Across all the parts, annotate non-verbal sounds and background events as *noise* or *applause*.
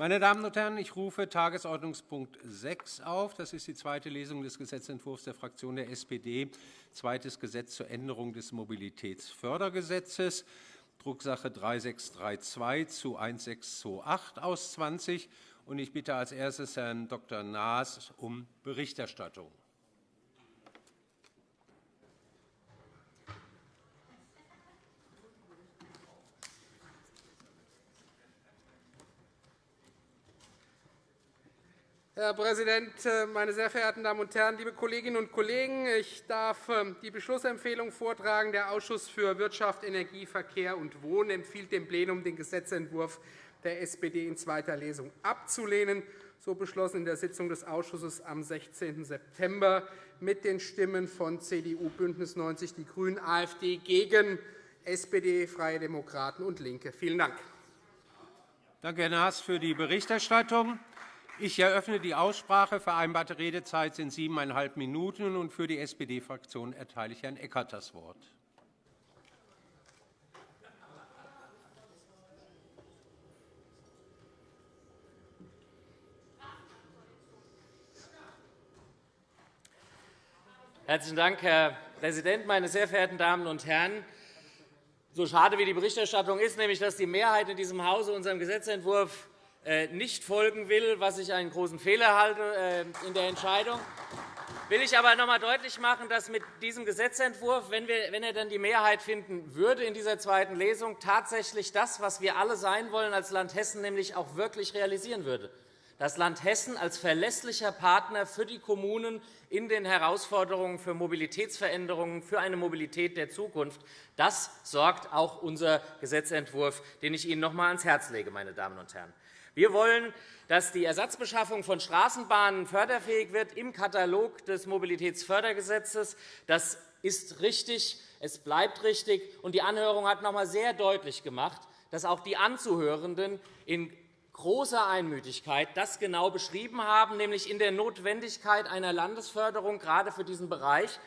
Meine Damen und Herren, ich rufe Tagesordnungspunkt 6 auf. Das ist die zweite Lesung des Gesetzentwurfs der Fraktion der SPD, zweites Gesetz zur Änderung des Mobilitätsfördergesetzes, Drucksache 3632 zu 1628 aus 20. Ich bitte als erstes Herrn Dr. Naas um Berichterstattung. Herr Präsident, äh, meine sehr verehrten Damen und Herren, liebe Kolleginnen und Kollegen! Ich darf ähm, die Beschlussempfehlung vortragen. Der Ausschuss für Wirtschaft, Energie, Verkehr und Wohnen empfiehlt dem Plenum, den Gesetzentwurf der SPD in zweiter Lesung abzulehnen, so beschlossen in der Sitzung des Ausschusses am 16. September mit den Stimmen von CDU, BÜNDNIS 90 die GRÜNEN, AfD gegen SPD, Freie Demokraten und LINKE. Vielen Dank. Danke, Herr Naas, für die Berichterstattung. Ich eröffne die Aussprache. Vereinbarte Redezeit sind siebeneinhalb Minuten. Und für die SPD-Fraktion erteile ich Herrn Eckert das Wort. Herzlichen Dank, Herr Präsident, meine sehr verehrten Damen und Herren! So schade wie die Berichterstattung ist, nämlich dass die Mehrheit in diesem Hause unserem Gesetzentwurf nicht folgen will, was ich einen großen Fehler halte äh, in der Entscheidung, will ich aber noch einmal deutlich machen, dass mit diesem Gesetzentwurf, wenn, er dann die Mehrheit finden würde in dieser zweiten Lesung, tatsächlich das, was wir alle sein wollen als Land Hessen, nämlich auch wirklich realisieren würde. Das Land Hessen als verlässlicher Partner für die Kommunen in den Herausforderungen für Mobilitätsveränderungen, für eine Mobilität der Zukunft. Das sorgt auch unser Gesetzentwurf, den ich Ihnen noch einmal ans Herz lege, meine Damen und Herren. Wir wollen, dass die Ersatzbeschaffung von Straßenbahnen förderfähig wird im Katalog des Mobilitätsfördergesetzes. Das ist richtig, es bleibt richtig. Und die Anhörung hat noch einmal sehr deutlich gemacht, dass auch die Anzuhörenden in großer Einmütigkeit das genau beschrieben haben, nämlich in der Notwendigkeit einer Landesförderung gerade für diesen Bereich,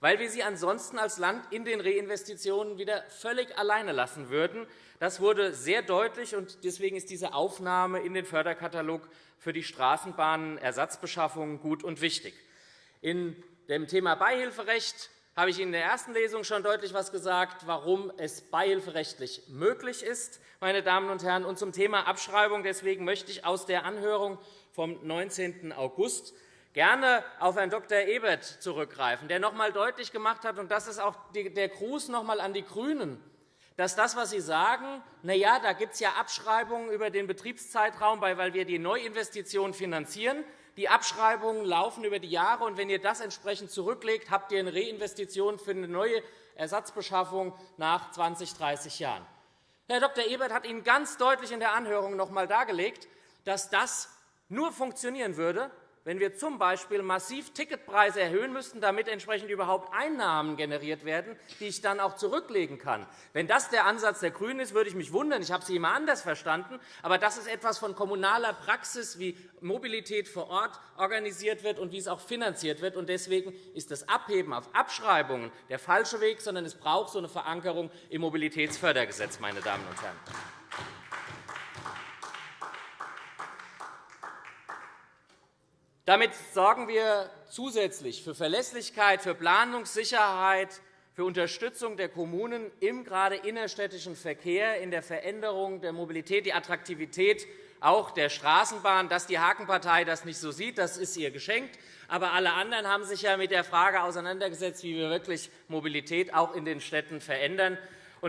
weil wir sie ansonsten als Land in den Reinvestitionen wieder völlig alleine lassen würden. Das wurde sehr deutlich, und deswegen ist diese Aufnahme in den Förderkatalog für die Straßenbahnenersatzbeschaffung gut und wichtig. In dem Thema Beihilferecht habe ich Ihnen in der ersten Lesung schon deutlich etwas gesagt, warum es beihilferechtlich möglich ist. Meine Damen und Herren. Und zum Thema Abschreibung deswegen möchte ich aus der Anhörung vom 19. August gerne auf Herrn Dr. Ebert zurückgreifen, der noch einmal deutlich gemacht hat, und das ist auch der Gruß noch einmal an die GRÜNEN, dass das, was Sie sagen, na ja, da gibt es ja Abschreibungen über den Betriebszeitraum, weil wir die Neuinvestitionen finanzieren. Die Abschreibungen laufen über die Jahre, und wenn ihr das entsprechend zurücklegt, habt ihr eine Reinvestition für eine neue Ersatzbeschaffung nach 20, 30 Jahren. Herr Dr. Ebert hat Ihnen ganz deutlich in der Anhörung noch einmal dargelegt, dass das nur funktionieren würde, wenn wir z. B. massiv Ticketpreise erhöhen müssten, damit entsprechend überhaupt Einnahmen generiert werden, die ich dann auch zurücklegen kann. Wenn das der Ansatz der GRÜNEN ist, würde ich mich wundern. Ich habe Sie immer anders verstanden. Aber das ist etwas von kommunaler Praxis, wie Mobilität vor Ort organisiert wird und wie es auch finanziert wird. Deswegen ist das Abheben auf Abschreibungen der falsche Weg, sondern es braucht so eine Verankerung im Mobilitätsfördergesetz. Meine Damen und Herren. Damit sorgen wir zusätzlich für Verlässlichkeit, für Planungssicherheit, für Unterstützung der Kommunen im gerade innerstädtischen Verkehr, in der Veränderung der Mobilität, die Attraktivität auch der Straßenbahn. Dass die Hakenpartei das nicht so sieht, das ist ihr geschenkt. Aber alle anderen haben sich ja mit der Frage auseinandergesetzt, wie wir wirklich Mobilität auch in den Städten verändern.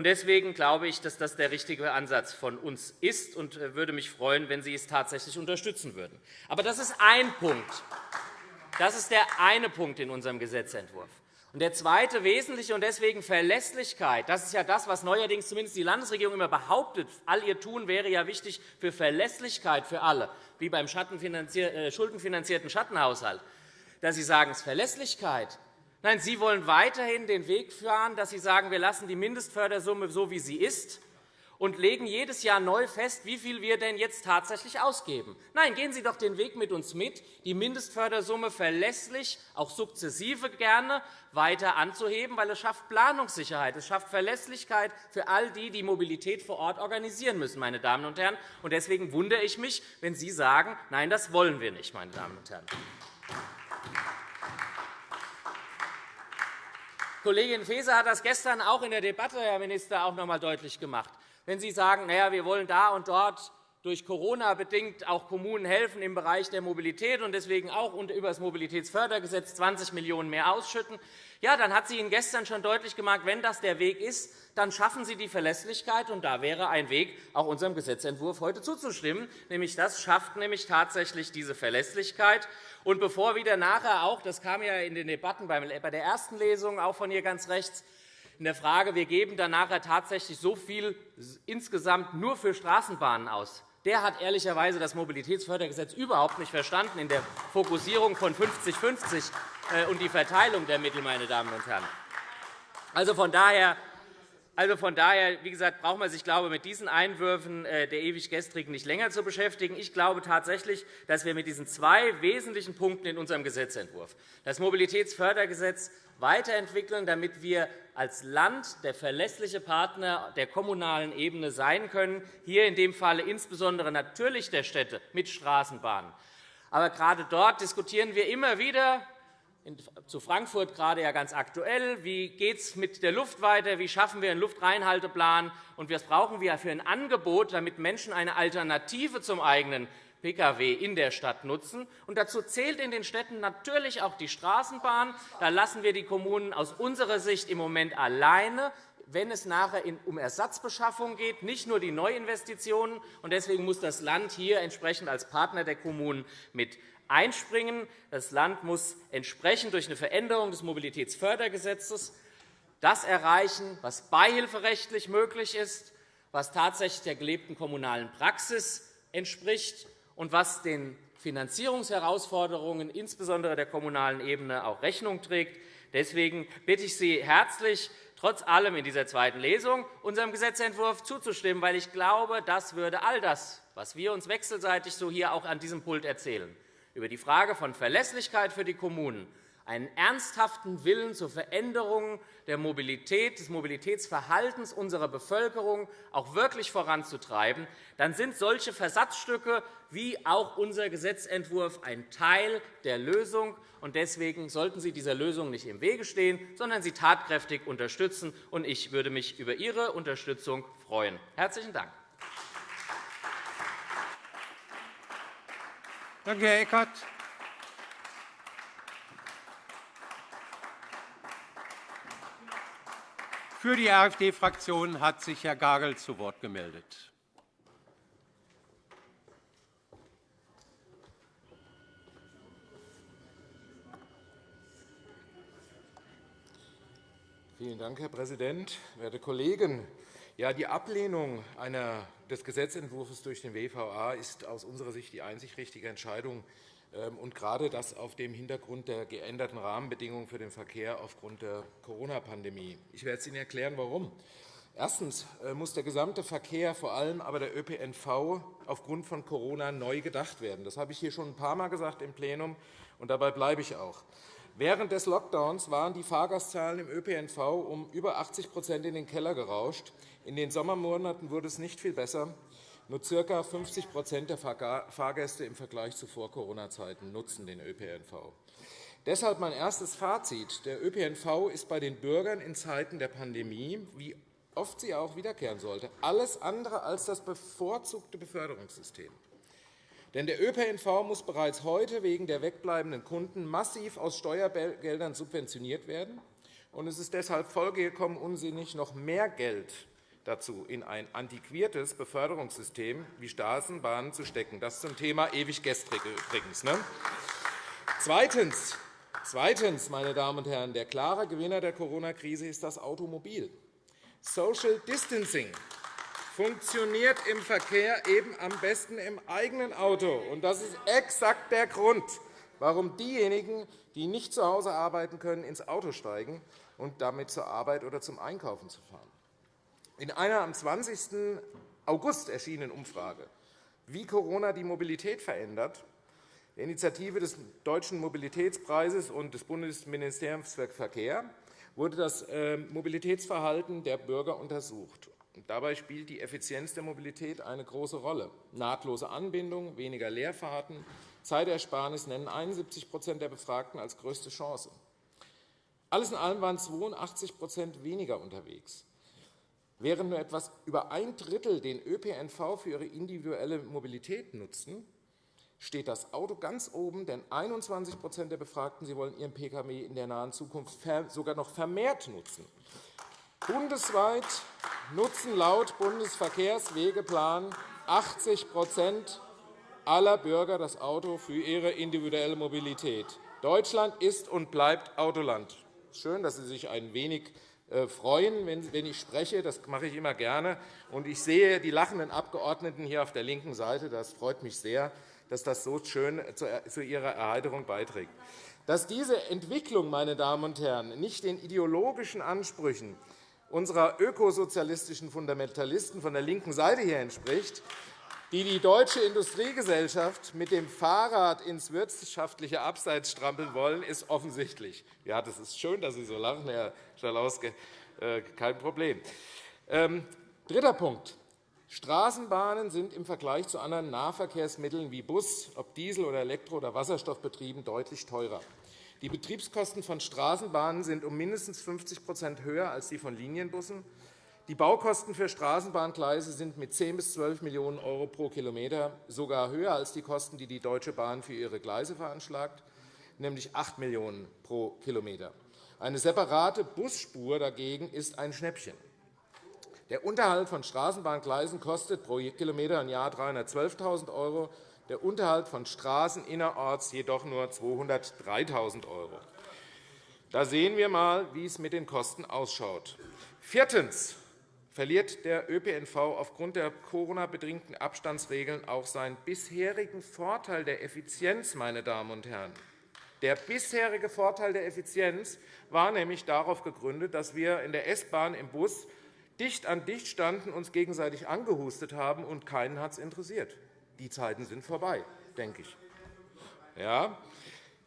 Deswegen glaube ich, dass das der richtige Ansatz von uns ist und äh, würde mich freuen, wenn Sie es tatsächlich unterstützen würden. Aber das ist ein Punkt. Das ist der eine Punkt in unserem Gesetzentwurf. Und der zweite wesentliche und deswegen Verlässlichkeit, das ist ja das, was neuerdings zumindest die Landesregierung immer behauptet. All ihr Tun wäre ja wichtig für Verlässlichkeit für alle, wie beim äh, schuldenfinanzierten Schattenhaushalt. Dass Sie sagen, es ist Verlässlichkeit, Nein, Sie wollen weiterhin den Weg fahren, dass Sie sagen, wir lassen die Mindestfördersumme so, wie sie ist. und legen jedes Jahr neu fest, wie viel wir denn jetzt tatsächlich ausgeben. Nein, gehen Sie doch den Weg mit uns mit, die Mindestfördersumme verlässlich, auch sukzessive gerne, weiter anzuheben, weil es schafft Planungssicherheit, es schafft Verlässlichkeit für all die, die Mobilität vor Ort organisieren müssen. Meine Damen und Herren. Deswegen wundere ich mich, wenn Sie sagen, nein, das wollen wir nicht. Meine Damen und Herren. Kollegin Faeser hat das gestern auch in der Debatte, Herr Minister, auch noch einmal deutlich gemacht. Wenn Sie sagen, naja, wir wollen da und dort durch Corona bedingt auch Kommunen helfen im Bereich der Mobilität und deswegen auch über das Mobilitätsfördergesetz 20 Millionen € mehr ausschütten, ja, dann hat sie Ihnen gestern schon deutlich gemacht, wenn das der Weg ist, dann schaffen Sie die Verlässlichkeit. Und da wäre ein Weg, auch unserem Gesetzentwurf heute zuzustimmen. Nämlich das schafft nämlich tatsächlich diese Verlässlichkeit. Und bevor wieder nachher auch, das kam ja in den Debatten bei der ersten Lesung auch von hier ganz rechts, in der Frage, wir geben dann nachher tatsächlich so viel insgesamt nur für Straßenbahnen aus. Der hat ehrlicherweise das Mobilitätsfördergesetz überhaupt nicht verstanden in der Fokussierung von 50-50 äh, und die Verteilung der Mittel, meine Damen und Herren. Also von daher also von daher, wie gesagt, braucht man sich glaube mit diesen Einwürfen äh, der ewig Gestrigen nicht länger zu beschäftigen. Ich glaube tatsächlich, dass wir mit diesen zwei wesentlichen Punkten in unserem Gesetzentwurf das Mobilitätsfördergesetz weiterentwickeln, damit wir als Land der verlässliche Partner der kommunalen Ebene sein können, hier in dem Falle insbesondere natürlich der Städte mit Straßenbahnen. Aber gerade dort diskutieren wir immer wieder, zu Frankfurt gerade ja ganz aktuell. Wie geht es mit der Luft weiter? Wie schaffen wir einen Luftreinhalteplan? Und was brauchen wir für ein Angebot, damit Menschen eine Alternative zum eigenen Pkw in der Stadt nutzen. Und dazu zählt in den Städten natürlich auch die Straßenbahn. Da lassen wir die Kommunen aus unserer Sicht im Moment alleine wenn es nachher um Ersatzbeschaffung geht, nicht nur die Neuinvestitionen. Deswegen muss das Land hier entsprechend als Partner der Kommunen mit einspringen. Das Land muss entsprechend durch eine Veränderung des Mobilitätsfördergesetzes das erreichen, was beihilferechtlich möglich ist, was tatsächlich der gelebten kommunalen Praxis entspricht und was den Finanzierungsherausforderungen, insbesondere der kommunalen Ebene, auch Rechnung trägt. Deswegen bitte ich Sie herzlich, trotz allem in dieser zweiten Lesung unserem Gesetzentwurf zuzustimmen, weil ich glaube, das würde all das, was wir uns wechselseitig so hier auch an diesem Pult erzählen, über die Frage von Verlässlichkeit für die Kommunen, einen ernsthaften Willen zur Veränderung der Mobilität, des Mobilitätsverhaltens unserer Bevölkerung auch wirklich voranzutreiben, dann sind solche Versatzstücke wie auch unser Gesetzentwurf ein Teil der Lösung. Deswegen sollten Sie dieser Lösung nicht im Wege stehen, sondern sie tatkräftig unterstützen. Ich würde mich über Ihre Unterstützung freuen. – Herzlichen Dank. Danke, Herr Eckert. Für die AfD-Fraktion hat sich Herr Gagel zu Wort gemeldet. Vielen Dank, Herr Präsident, werte Kollegen! Ja, die Ablehnung des Gesetzentwurfs durch den WVA ist aus unserer Sicht die einzig richtige Entscheidung, ähm, und gerade das auf dem Hintergrund der geänderten Rahmenbedingungen für den Verkehr aufgrund der Corona-Pandemie. Ich werde es Ihnen erklären, warum. Erstens äh, muss der gesamte Verkehr, vor allem aber der ÖPNV, aufgrund von Corona neu gedacht werden. Das habe ich hier schon ein paar Mal gesagt im Plenum, und dabei bleibe ich auch. Während des Lockdowns waren die Fahrgastzahlen im ÖPNV um über 80% in den Keller gerauscht. In den Sommermonaten wurde es nicht viel besser. Nur ca. 50% der Fahrgäste im Vergleich zu Vor-Corona-Zeiten nutzen den ÖPNV. Deshalb mein erstes Fazit. Der ÖPNV ist bei den Bürgern in Zeiten der Pandemie, wie oft sie auch wiederkehren sollte, alles andere als das bevorzugte Beförderungssystem. Denn der ÖPNV muss bereits heute wegen der wegbleibenden Kunden massiv aus Steuergeldern subventioniert werden. Es ist deshalb vollkommen unsinnig, noch mehr Geld dazu in ein antiquiertes Beförderungssystem wie Straßenbahnen zu stecken. Das zum Thema ewig gestrig übrigens. Ne? Zweitens, Zweitens, meine Damen und Herren, der klare Gewinner der Corona-Krise ist das Automobil. Social Distancing funktioniert im Verkehr eben am besten im eigenen Auto. Das ist exakt der Grund, warum diejenigen, die nicht zu Hause arbeiten können, ins Auto steigen und damit zur Arbeit oder zum Einkaufen zu fahren. In einer am 20. August erschienenen Umfrage, wie Corona die Mobilität verändert, der Initiative des Deutschen Mobilitätspreises und des Bundesministeriums für Verkehr wurde das äh, Mobilitätsverhalten der Bürger untersucht. Dabei spielt die Effizienz der Mobilität eine große Rolle. Nahtlose Anbindung, weniger Leerfahrten, Zeitersparnis nennen 71% der Befragten als größte Chance. Alles in allem waren 82% weniger unterwegs. Während nur etwas über ein Drittel den ÖPNV für ihre individuelle Mobilität nutzen, steht das Auto ganz oben, denn 21% der Befragten sie wollen ihren Pkw in der nahen Zukunft sogar noch vermehrt nutzen. Bundesweit nutzen laut Bundesverkehrswegeplan 80% aller Bürger das Auto für ihre individuelle Mobilität. Deutschland ist und bleibt Autoland. Schön, dass Sie sich ein wenig äh, freuen, wenn ich spreche. Das mache ich immer gerne. Ich sehe die lachenden Abgeordneten hier auf der linken Seite. Das freut mich sehr, dass das so schön zu Ihrer Erheiterung beiträgt. Dass diese Entwicklung, meine Damen und Herren, nicht den ideologischen Ansprüchen unserer ökosozialistischen Fundamentalisten von der linken Seite hier entspricht, die die deutsche Industriegesellschaft mit dem Fahrrad ins wirtschaftliche Abseits strampeln wollen, ist offensichtlich. Ja, das ist schön, dass Sie so lachen, Herr Schalauske. Äh, kein Problem. Ähm, dritter Punkt. Straßenbahnen sind im Vergleich zu anderen Nahverkehrsmitteln wie Bus, ob Diesel- oder Elektro- oder Wasserstoffbetrieben, deutlich teurer. Die Betriebskosten von Straßenbahnen sind um mindestens 50% höher als die von Linienbussen. Die Baukosten für Straßenbahngleise sind mit 10 bis 12 Millionen € pro Kilometer sogar höher als die Kosten, die die Deutsche Bahn für ihre Gleise veranschlagt, nämlich 8 Millionen € pro Kilometer. Eine separate Busspur dagegen ist ein Schnäppchen. Der Unterhalt von Straßenbahngleisen kostet pro Kilometer im Jahr 312.000 €, der Unterhalt von Straßen innerorts jedoch nur 203.000 €. Da sehen wir einmal, wie es mit den Kosten ausschaut. Viertens verliert der ÖPNV aufgrund der Corona-bedingten Abstandsregeln auch seinen bisherigen Vorteil der Effizienz. Meine Damen und Herren. Der bisherige Vorteil der Effizienz war nämlich darauf gegründet, dass wir in der S-Bahn im Bus dicht an dicht standen, uns gegenseitig angehustet haben, und keinen hat es interessiert. Die Zeiten sind vorbei, denke ich. Ja.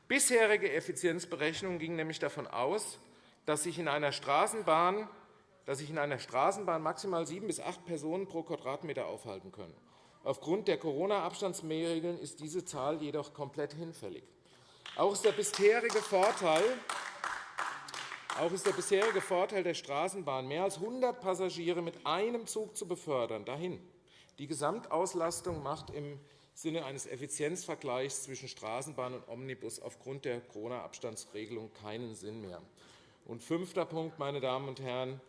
Bisherige Effizienzberechnungen gingen nämlich davon aus, dass sich in einer Straßenbahn dass sich in einer Straßenbahn maximal sieben bis acht Personen pro Quadratmeter aufhalten können. Aufgrund der Corona-Abstandsregeln ist diese Zahl jedoch komplett hinfällig. Auch ist der bisherige Vorteil auch ist der bisherige Vorteil der Straßenbahn, mehr als 100 Passagiere mit einem Zug zu befördern, dahin. Die Gesamtauslastung macht im Sinne eines Effizienzvergleichs zwischen Straßenbahn und Omnibus aufgrund der Corona-Abstandsregelung keinen Sinn mehr. Und fünfter Punkt, meine Damen und Herren.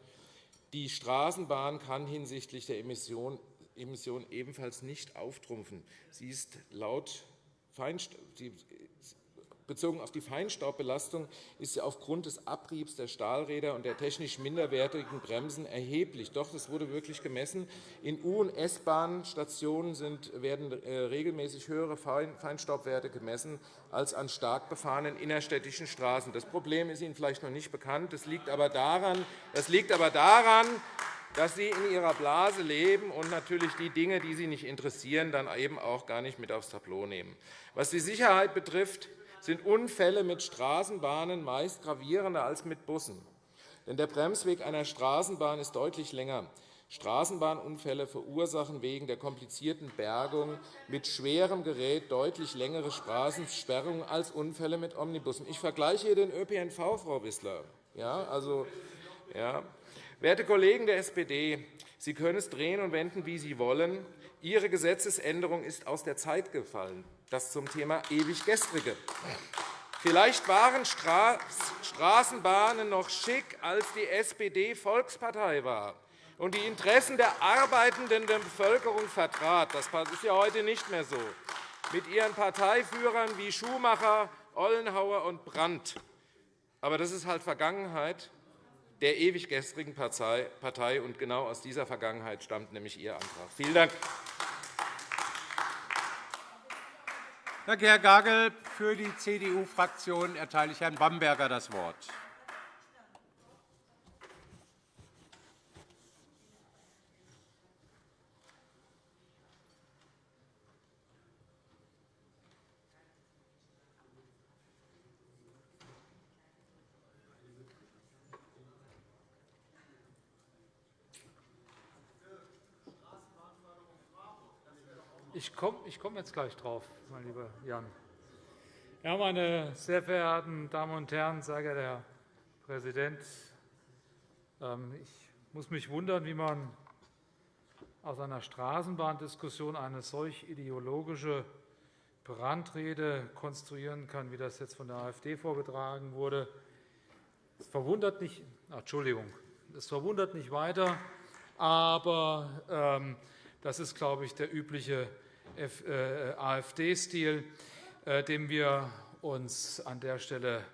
Die Straßenbahn kann hinsichtlich der Emission ebenfalls nicht auftrumpfen. Sie ist laut Bezogen auf die Feinstaubbelastung ist sie aufgrund des Abriebs der Stahlräder und der technisch minderwertigen Bremsen erheblich. Doch, das wurde wirklich gemessen. In U- und S-Bahn-Stationen werden äh, regelmäßig höhere Feinstaubwerte gemessen als an stark befahrenen innerstädtischen Straßen. Das Problem ist Ihnen vielleicht noch nicht bekannt. Das liegt aber daran, das liegt aber daran dass Sie in Ihrer Blase leben und natürlich die Dinge, die Sie nicht interessieren, dann eben auch gar nicht mit aufs Tableau nehmen. Was die Sicherheit betrifft, sind Unfälle mit Straßenbahnen meist gravierender als mit Bussen. Denn der Bremsweg einer Straßenbahn ist deutlich länger. Straßenbahnunfälle verursachen wegen der komplizierten Bergung mit schwerem Gerät deutlich längere Straßensperrungen als Unfälle mit Omnibussen. Ich vergleiche hier den ÖPNV, Frau Wissler. Ja, also, ja. Werte Kollegen der SPD, Sie können es drehen und wenden, wie Sie wollen. Ihre Gesetzesänderung ist aus der Zeit gefallen. Das zum Thema ewig Gestrige. Vielleicht waren Straßenbahnen noch schick, als die SPD Volkspartei war und die Interessen der arbeitenden Bevölkerung vertrat. Das ist ja heute nicht mehr so. Mit ihren Parteiführern wie Schumacher, Ollenhauer und Brandt. Aber das ist halt Vergangenheit der ewig gestrigen Partei, und genau aus dieser Vergangenheit stammt nämlich Ihr Antrag. Vielen Dank. Danke, Herr Gagel. Für die CDU-Fraktion erteile ich Herrn Bamberger das Wort. Komme ich komm jetzt gleich drauf, mein lieber Jan. Ja, meine sehr verehrten Damen und Herren, sehr geehrter Herr Präsident, ähm, ich muss mich wundern, wie man aus einer Straßenbahndiskussion eine solch ideologische Brandrede konstruieren kann, wie das jetzt von der AfD vorgetragen wurde. Es verwundert nicht, Entschuldigung, es verwundert nicht weiter, aber ähm, das ist, glaube ich, der übliche AfD-Stil, äh, dem wir uns an der Stelle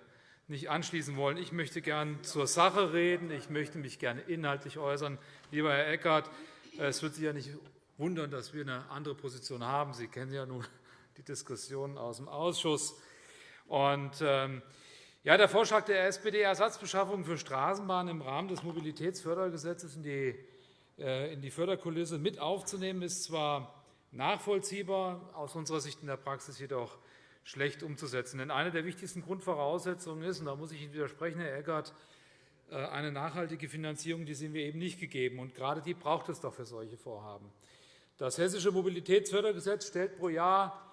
nicht anschließen wollen. Ich möchte gern zur Sache reden. Ich möchte mich gerne inhaltlich äußern. Lieber Herr Eckert, es wird Sie ja nicht wundern, dass wir eine andere Position haben. Sie kennen ja nun *laughs* die Diskussionen aus dem Ausschuss. Und, ähm, ja, der Vorschlag der SPD, Ersatzbeschaffung für Straßenbahnen im Rahmen des Mobilitätsfördergesetzes in die, äh, in die Förderkulisse mit aufzunehmen, ist zwar nachvollziehbar, aus unserer Sicht in der Praxis jedoch schlecht umzusetzen. Denn eine der wichtigsten Grundvoraussetzungen ist, und da muss ich Ihnen widersprechen, Herr Eckert, äh, eine nachhaltige Finanzierung, die sind wir eben nicht gegeben. Und gerade die braucht es doch für solche Vorhaben. Das Hessische Mobilitätsfördergesetz stellt pro Jahr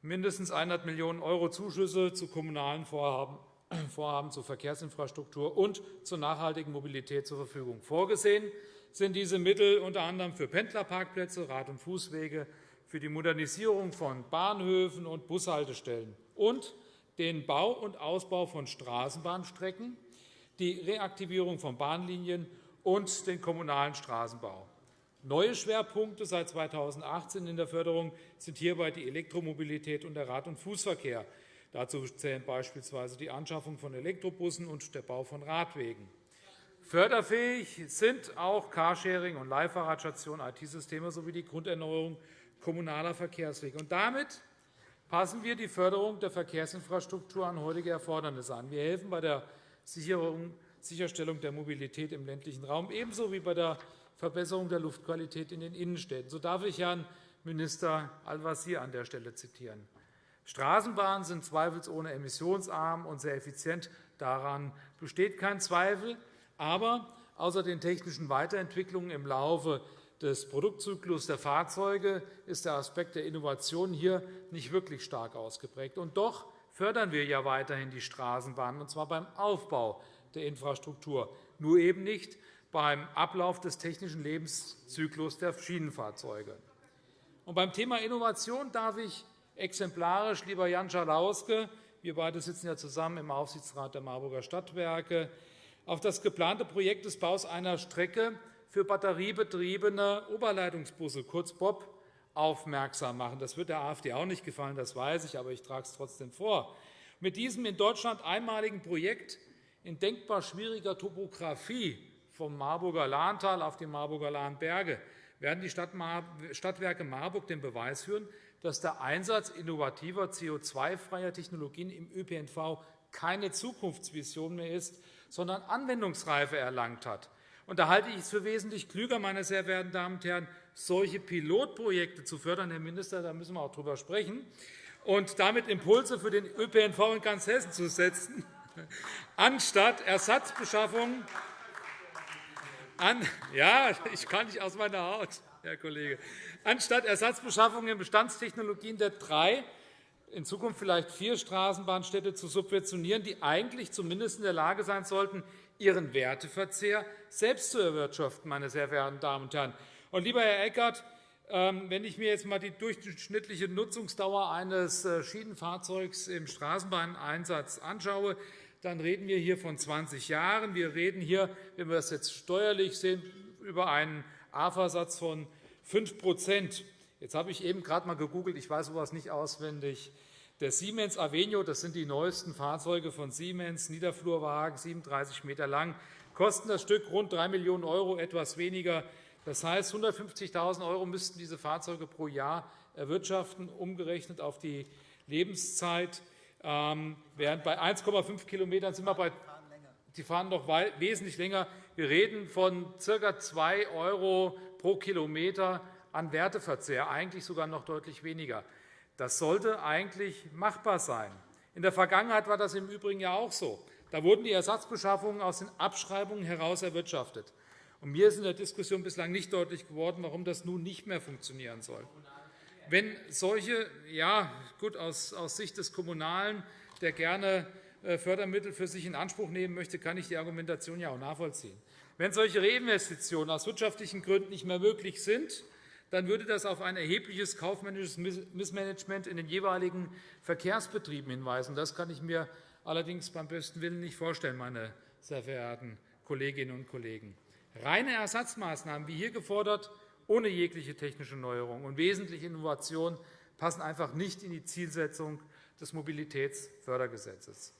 mindestens 100 Millionen € Zuschüsse zu kommunalen Vorhaben, *clears throat* Vorhaben zur Verkehrsinfrastruktur und zur nachhaltigen Mobilität zur Verfügung. Vorgesehen sind diese Mittel unter anderem für Pendlerparkplätze, Rad- und Fußwege, für die Modernisierung von Bahnhöfen und Bushaltestellen und den Bau und Ausbau von Straßenbahnstrecken, die Reaktivierung von Bahnlinien und den kommunalen Straßenbau. Neue Schwerpunkte seit 2018 in der Förderung sind hierbei die Elektromobilität und der Rad- und Fußverkehr. Dazu zählen beispielsweise die Anschaffung von Elektrobussen und der Bau von Radwegen. Förderfähig sind auch Carsharing und Leihfahrradstationen, IT-Systeme sowie die Grunderneuerung kommunaler Verkehrswege. Und damit passen wir die Förderung der Verkehrsinfrastruktur an heutige Erfordernisse an. Wir helfen bei der Sicherstellung der Mobilität im ländlichen Raum, ebenso wie bei der Verbesserung der Luftqualität in den Innenstädten. So darf ich Herrn Minister Al-Wazir an der Stelle zitieren. Straßenbahnen sind zweifelsohne emissionsarm und sehr effizient. Daran besteht kein Zweifel. Aber außer den technischen Weiterentwicklungen im Laufe des Produktzyklus der Fahrzeuge ist der Aspekt der Innovation hier nicht wirklich stark ausgeprägt. Und doch fördern wir ja weiterhin die Straßenbahnen, und zwar beim Aufbau der Infrastruktur, nur eben nicht beim Ablauf des technischen Lebenszyklus der Schienenfahrzeuge. Und beim Thema Innovation darf ich exemplarisch, lieber Jan Schalauske, wir beide sitzen ja zusammen im Aufsichtsrat der Marburger Stadtwerke, auf das geplante Projekt des Baus einer Strecke für batteriebetriebene Oberleitungsbusse, kurz BOB, aufmerksam machen. Das wird der AfD auch nicht gefallen, das weiß ich, aber ich trage es trotzdem vor. Mit diesem in Deutschland einmaligen Projekt in denkbar schwieriger Topografie vom Marburger Lahntal auf die Marburger Lahnberge werden die Stadtwerke Marburg den Beweis führen, dass der Einsatz innovativer CO2-freier Technologien im ÖPNV keine Zukunftsvision mehr ist, sondern Anwendungsreife erlangt hat. Und da halte ich es für wesentlich klüger, meine sehr verehrten Damen und Herren, solche Pilotprojekte zu fördern. Herr Minister, da müssen wir auch darüber sprechen. Und damit Impulse für den ÖPNV in ganz Hessen zu setzen, *laughs* anstatt Ersatzbeschaffung an, ja, ich kann nicht aus meiner Haut, Herr Kollege. Anstatt Ersatzbeschaffung in Bestandstechnologien der drei, in Zukunft vielleicht vier Straßenbahnstädte zu subventionieren, die eigentlich zumindest in der Lage sein sollten, ihren Werteverzehr selbst zu erwirtschaften, meine sehr verehrten Damen und Herren. Und, lieber Herr Eckert, ähm, wenn ich mir jetzt einmal die durchschnittliche Nutzungsdauer eines äh, Schienenfahrzeugs im Straßenbahneinsatz anschaue, dann reden wir hier von 20 Jahren. Wir reden hier, wenn wir das jetzt steuerlich sehen, über einen AFA-Satz von 5 Jetzt habe ich eben gerade einmal gegoogelt. Ich weiß sowas nicht auswendig. Der Siemens Avenio, das sind die neuesten Fahrzeuge von Siemens, Niederflurwagen, 37 m lang, kosten das Stück rund 3 Millionen €, etwas weniger. Das heißt, 150.000 € müssten diese Fahrzeuge pro Jahr erwirtschaften, umgerechnet auf die Lebenszeit. Ähm, während bei 1,5 km sind wir bei die fahren noch wesentlich länger. Wir reden von ca. 2 € pro Kilometer an Werteverzehr, eigentlich sogar noch deutlich weniger. Das sollte eigentlich machbar sein. In der Vergangenheit war das im Übrigen ja auch so. Da wurden die Ersatzbeschaffungen aus den Abschreibungen heraus erwirtschaftet. Und mir ist in der Diskussion bislang nicht deutlich geworden, warum das nun nicht mehr funktionieren soll. wenn solche, ja, gut, aus, aus Sicht des Kommunalen, der gerne äh, Fördermittel für sich in Anspruch nehmen möchte, kann ich die Argumentation ja auch nachvollziehen. Wenn solche Reinvestitionen aus wirtschaftlichen Gründen nicht mehr möglich sind, dann würde das auf ein erhebliches kaufmännisches Missmanagement in den jeweiligen Verkehrsbetrieben hinweisen. Das kann ich mir allerdings beim besten Willen nicht vorstellen, meine sehr verehrten Kolleginnen und Kollegen. Reine Ersatzmaßnahmen, wie hier gefordert, ohne jegliche technische Neuerung und wesentliche Innovation passen einfach nicht in die Zielsetzung des Mobilitätsfördergesetzes.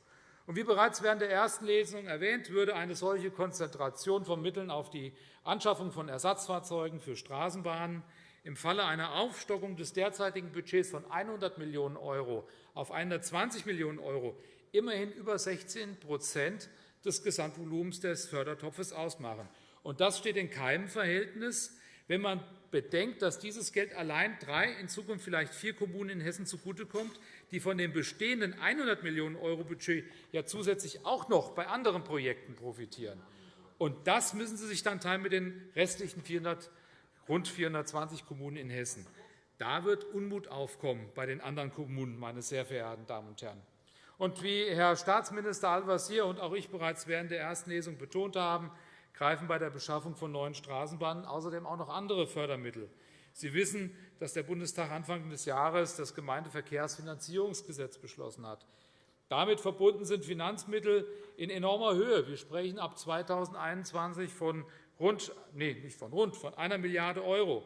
Und wie bereits während der ersten Lesung erwähnt, würde eine solche Konzentration von Mitteln auf die Anschaffung von Ersatzfahrzeugen für Straßenbahnen im Falle einer Aufstockung des derzeitigen Budgets von 100 Millionen € auf 120 Millionen € immerhin über 16% des Gesamtvolumens des Fördertopfes ausmachen. Und das steht in keinem Verhältnis, wenn man bedenkt, dass dieses Geld allein drei, in Zukunft vielleicht vier Kommunen in Hessen zugutekommt, die von dem bestehenden 100 Millionen € Budget ja zusätzlich auch noch bei anderen Projekten profitieren. Und das müssen Sie sich dann teilen mit den restlichen 400, rund 420 Kommunen in Hessen. Da wird Unmut aufkommen bei den anderen Kommunen, meine sehr verehrten Damen und Herren. Und wie Herr Staatsminister Al-Wazir und auch ich bereits während der ersten Lesung betont haben, greifen bei der Beschaffung von neuen Straßenbahnen außerdem auch noch andere Fördermittel. Sie wissen, dass der Bundestag Anfang des Jahres das Gemeindeverkehrsfinanzierungsgesetz beschlossen hat. Damit verbunden sind Finanzmittel in enormer Höhe. Wir sprechen ab 2021 von rund, nee, nicht von rund, von einer Milliarde €.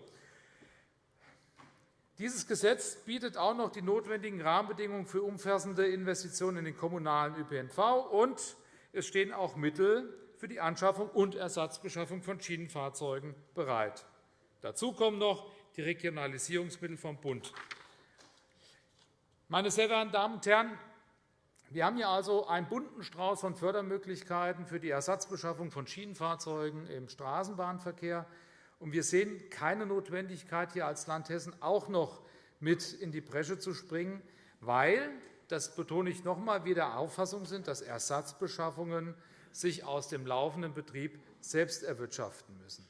Dieses Gesetz bietet auch noch die notwendigen Rahmenbedingungen für umfassende Investitionen in den kommunalen ÖPNV, und es stehen auch Mittel für die Anschaffung und Ersatzbeschaffung von Schienenfahrzeugen bereit. Dazu kommen noch die Regionalisierungsmittel vom Bund. Meine sehr verehrten Damen und Herren, wir haben hier also einen bunten Strauß von Fördermöglichkeiten für die Ersatzbeschaffung von Schienenfahrzeugen im Straßenbahnverkehr. Und wir sehen keine Notwendigkeit, hier als Land Hessen auch noch mit in die Bresche zu springen, weil, das betone ich noch einmal, wir der Auffassung sind, dass Ersatzbeschaffungen sich aus dem laufenden Betrieb selbst erwirtschaften müssen.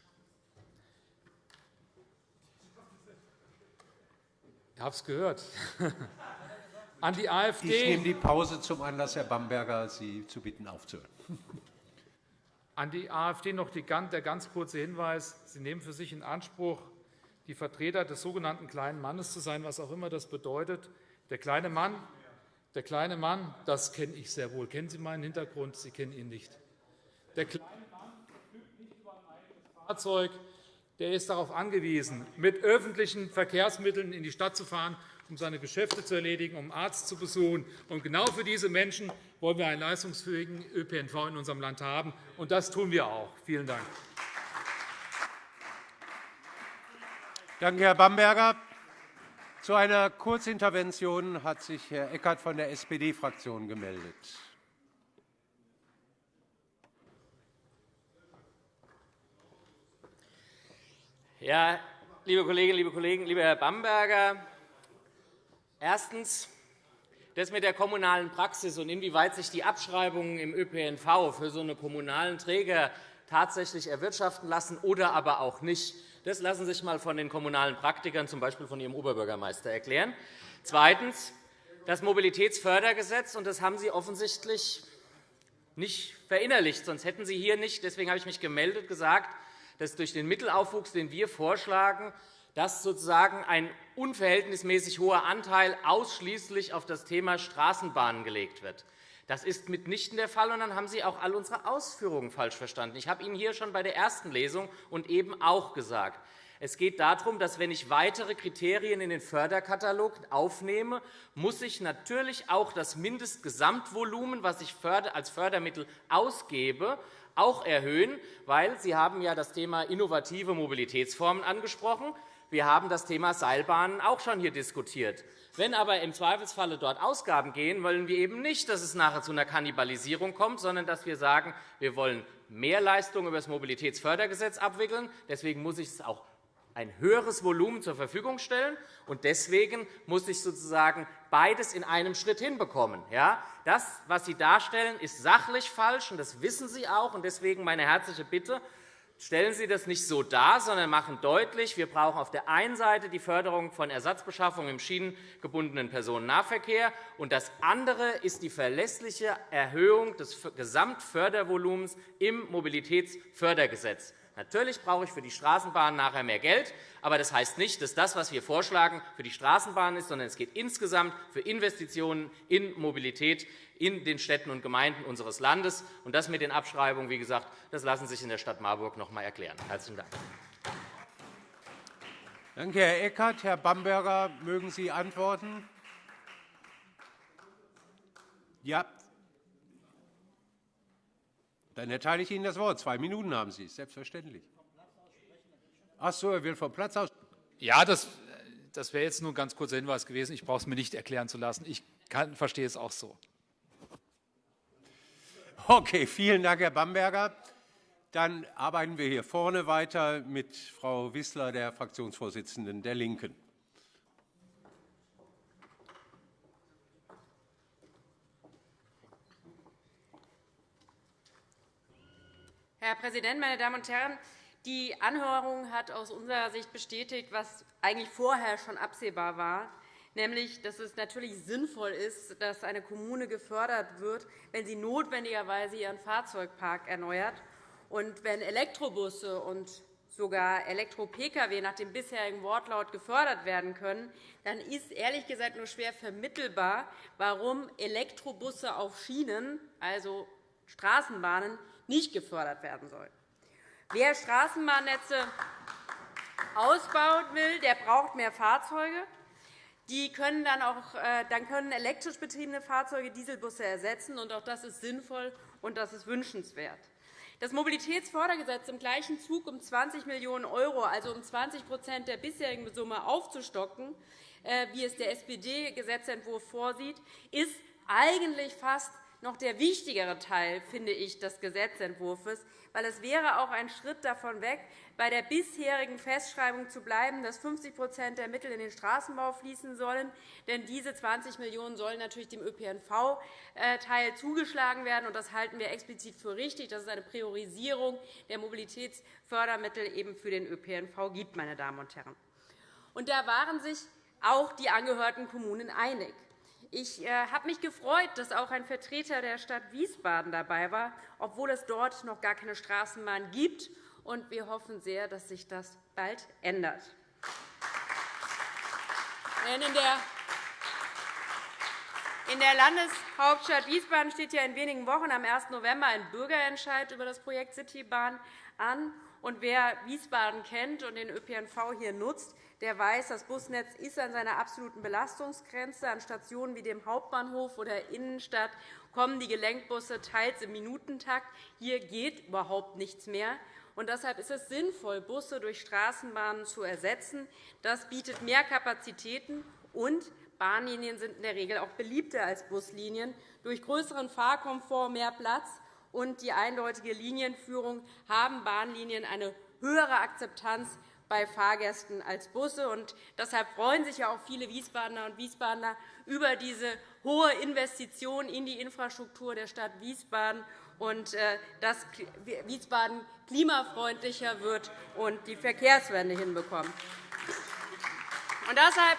Ich habe es gehört. *laughs* An die AfD. Ich nehme die Pause zum Anlass, Herr Bamberger, Sie zu bitten, aufzuhören. *laughs* An die AfD noch der ganz kurze Hinweis. Sie nehmen für sich in Anspruch, die Vertreter des sogenannten kleinen Mannes zu sein, was auch immer das bedeutet. Der kleine Mann der kleine Mann, das kenne ich sehr wohl. Kennen Sie meinen Hintergrund? Sie kennen ihn nicht. Der kleine Mann verfügt nicht über ein eigenes Fahrzeug. Der ist darauf angewiesen, mit öffentlichen Verkehrsmitteln in die Stadt zu fahren, um seine Geschäfte zu erledigen, um einen Arzt zu besuchen. Und genau für diese Menschen wollen wir einen leistungsfähigen ÖPNV in unserem Land haben. Und das tun wir auch. Vielen Dank. Danke, Herr Bamberger. Zu einer Kurzintervention hat sich Herr Eckert von der SPD-Fraktion gemeldet. Ja, liebe Kolleginnen, liebe Kollegen, lieber Herr Bamberger, erstens das mit der kommunalen Praxis und inwieweit sich die Abschreibungen im ÖPNV für so eine kommunalen Träger tatsächlich erwirtschaften lassen oder aber auch nicht. Das lassen Sie sich einmal von den kommunalen Praktikern, z. B. von Ihrem Oberbürgermeister, erklären. Zweitens. Das Mobilitätsfördergesetz, und das haben Sie offensichtlich nicht verinnerlicht, sonst hätten Sie hier nicht, deswegen habe ich mich gemeldet, gesagt, dass durch den Mittelaufwuchs, den wir vorschlagen, dass sozusagen ein unverhältnismäßig hoher Anteil ausschließlich auf das Thema Straßenbahnen gelegt wird. Das ist mitnichten der Fall, und dann haben Sie auch all unsere Ausführungen falsch verstanden. Ich habe Ihnen hier schon bei der ersten Lesung und eben auch gesagt, es geht darum, dass, wenn ich weitere Kriterien in den Förderkatalog aufnehme, muss ich natürlich auch das Mindestgesamtvolumen, das ich als Fördermittel ausgebe, auch erhöhen, weil Sie haben ja das Thema innovative Mobilitätsformen angesprochen. Wir haben das Thema Seilbahnen auch schon hier diskutiert. Wenn aber im Zweifelsfalle dort Ausgaben gehen, wollen wir eben nicht, dass es nachher zu einer Kannibalisierung kommt, sondern dass wir sagen, wir wollen mehr Leistungen über das Mobilitätsfördergesetz abwickeln. Deswegen muss ich es auch ein höheres Volumen zur Verfügung stellen. Und deswegen muss ich sozusagen beides in einem Schritt hinbekommen. Das, was Sie darstellen, ist sachlich falsch, und das wissen Sie auch. Deswegen meine herzliche Bitte, stellen Sie das nicht so dar, sondern machen deutlich, wir brauchen auf der einen Seite die Förderung von Ersatzbeschaffung im schienengebundenen Personennahverkehr, und das andere ist die verlässliche Erhöhung des Gesamtfördervolumens im Mobilitätsfördergesetz. Natürlich brauche ich für die Straßenbahn nachher mehr Geld, aber das heißt nicht, dass das, was wir vorschlagen, für die Straßenbahn ist, sondern es geht insgesamt für Investitionen in Mobilität in den Städten und Gemeinden unseres Landes. Und das mit den Abschreibungen, wie gesagt, das lassen sich in der Stadt Marburg noch einmal erklären. Herzlichen Dank. Danke, Herr Eckert. Herr Bamberger, mögen Sie antworten? Ja. Dann erteile ich Ihnen das Wort. Zwei Minuten haben Sie, selbstverständlich. Ach so, er will vom Platz aus. Ja, das, das wäre jetzt nur ein ganz kurzer Hinweis gewesen. Ich brauche es mir nicht erklären zu lassen. Ich kann, verstehe es auch so. Okay, vielen Dank, Herr Bamberger. Dann arbeiten wir hier vorne weiter mit Frau Wissler, der Fraktionsvorsitzenden der LINKEN. Herr Präsident, meine Damen und Herren! Die Anhörung hat aus unserer Sicht bestätigt, was eigentlich vorher schon absehbar war, nämlich dass es natürlich sinnvoll ist, dass eine Kommune gefördert wird, wenn sie notwendigerweise ihren Fahrzeugpark erneuert. Und wenn Elektrobusse und sogar Elektro-Pkw nach dem bisherigen Wortlaut gefördert werden können, dann ist ehrlich gesagt nur schwer vermittelbar, warum Elektrobusse auf Schienen, also Straßenbahnen, nicht gefördert werden sollen. Wer Straßenbahnnetze ausbauen will, der braucht mehr Fahrzeuge. Die können dann, auch, äh, dann können elektrisch betriebene Fahrzeuge Dieselbusse ersetzen. Auch das ist sinnvoll und das ist wünschenswert. Das Mobilitätsfördergesetz im gleichen Zug um 20 Millionen €, also um 20% der bisherigen Summe aufzustocken, äh, wie es der SPD-Gesetzentwurf vorsieht, ist eigentlich fast noch der wichtigere Teil, finde ich, des Gesetzentwurfs, weil es wäre auch ein Schritt davon weg, bei der bisherigen Festschreibung zu bleiben, dass 50% der Mittel in den Straßenbau fließen sollen. Denn diese 20 Millionen € sollen natürlich dem ÖPNV-Teil zugeschlagen werden. Das halten wir explizit für richtig, dass es eine Priorisierung der Mobilitätsfördermittel eben für den ÖPNV gibt. Meine Damen und Herren. Da waren sich auch die angehörten Kommunen einig. Ich äh, habe mich gefreut, dass auch ein Vertreter der Stadt Wiesbaden dabei war, obwohl es dort noch gar keine Straßenbahn gibt. Und wir hoffen sehr, dass sich das bald ändert. In der Landeshauptstadt Wiesbaden steht ja in wenigen Wochen am 1. November ein Bürgerentscheid über das Projekt Citybahn an. Und wer Wiesbaden kennt und den ÖPNV hier nutzt, der weiß, das Busnetz ist an seiner absoluten Belastungsgrenze. An Stationen wie dem Hauptbahnhof oder Innenstadt kommen die Gelenkbusse teils im Minutentakt. Hier geht überhaupt nichts mehr. Und deshalb ist es sinnvoll, Busse durch Straßenbahnen zu ersetzen. Das bietet mehr Kapazitäten, und Bahnlinien sind in der Regel auch beliebter als Buslinien. Durch größeren Fahrkomfort, mehr Platz und die eindeutige Linienführung haben Bahnlinien eine höhere Akzeptanz bei Fahrgästen als Busse. Und deshalb freuen sich ja auch viele Wiesbadener und Wiesbadener über diese hohe Investition in die Infrastruktur der Stadt Wiesbaden und äh, dass Wiesbaden klimafreundlicher wird und die Verkehrswende hinbekommt. Und deshalb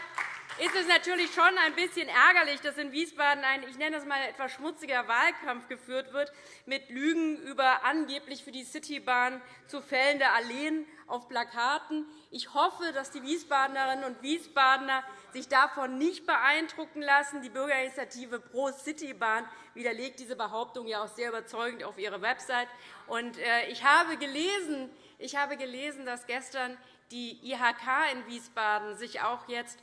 ist es natürlich schon ein bisschen ärgerlich, dass in Wiesbaden ein, ich nenne das mal etwas schmutziger Wahlkampf geführt wird, mit Lügen über angeblich für die Citybahn zu fällende Alleen auf Plakaten. Ich hoffe, dass die Wiesbadenerinnen und Wiesbadener sich davon nicht beeindrucken lassen. Die Bürgerinitiative Pro Citybahn widerlegt diese Behauptung ja auch sehr überzeugend auf ihrer Website. Äh, ich habe gelesen, ich habe gelesen, dass gestern die IHK in Wiesbaden sich auch jetzt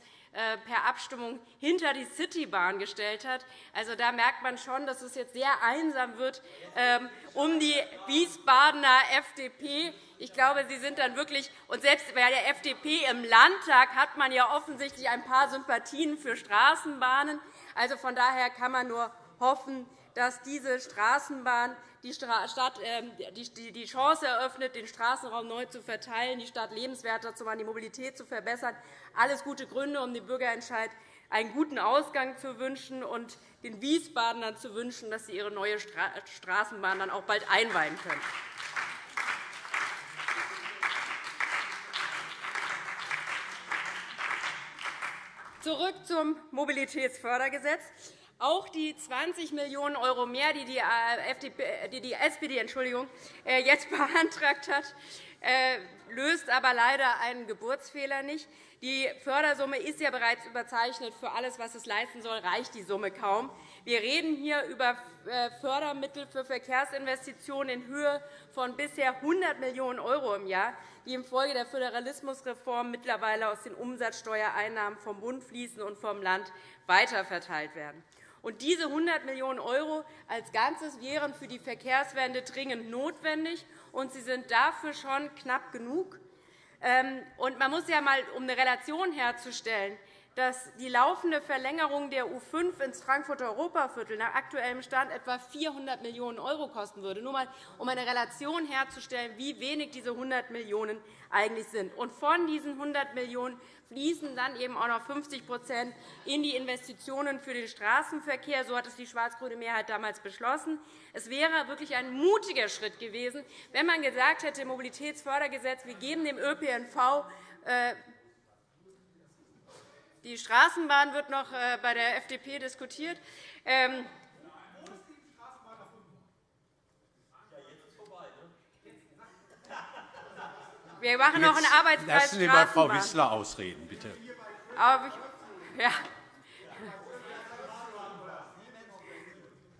per Abstimmung hinter die Citybahn gestellt hat. Also, da merkt man schon, dass es jetzt sehr einsam wird ähm, um die Wiesbadener FDP. Ich glaube, Sie sind dann wirklich und selbst bei der FDP im Landtag hat man ja offensichtlich ein paar Sympathien für Straßenbahnen. Also von daher kann man nur hoffen, dass diese Straßenbahn die, Stadt, ähm, die Chance eröffnet, den Straßenraum neu zu verteilen, die Stadt lebenswerter zu machen, die Mobilität zu verbessern. Alles gute Gründe, um dem Bürgerentscheid einen guten Ausgang zu wünschen und den Wiesbadenern zu wünschen, dass sie ihre neue Straßenbahn dann auch bald einweihen können. Zurück zum Mobilitätsfördergesetz. Auch die 20 Millionen € mehr, die die, äh, FDP, die, die SPD Entschuldigung, äh, jetzt *laughs* beantragt hat, äh, löst aber leider einen Geburtsfehler nicht. Die Fördersumme ist ja bereits überzeichnet. Für alles, was es leisten soll, reicht die Summe kaum. Wir reden hier über Fördermittel für Verkehrsinvestitionen in Höhe von bisher 100 Millionen € im Jahr, die infolge der Föderalismusreform mittlerweile aus den Umsatzsteuereinnahmen vom Bund fließen und vom Land weiterverteilt werden. Und diese 100 Millionen € als Ganzes wären für die Verkehrswende dringend notwendig, und sie sind dafür schon knapp genug. Ähm, und man muss ja einmal, um eine Relation herzustellen, dass die laufende Verlängerung der U5 ins Frankfurter Europaviertel nach aktuellem Stand etwa 400 Millionen € kosten würde, nur einmal, um eine Relation herzustellen, wie wenig diese 100 Millionen € eigentlich sind. Und von diesen 100 Millionen € fließen dann eben auch noch 50% in die Investitionen für den Straßenverkehr. So hat es die schwarz-grüne Mehrheit damals beschlossen. Es wäre wirklich ein mutiger Schritt gewesen, wenn man gesagt hätte, im Mobilitätsfördergesetz, wir geben dem ÖPNV äh, die Straßenbahn wird noch äh, bei der FDP diskutiert. Wir machen noch einen Arbeitskreis Lassen Sie mal Frau Wissler ausreden, bitte. Aber ja.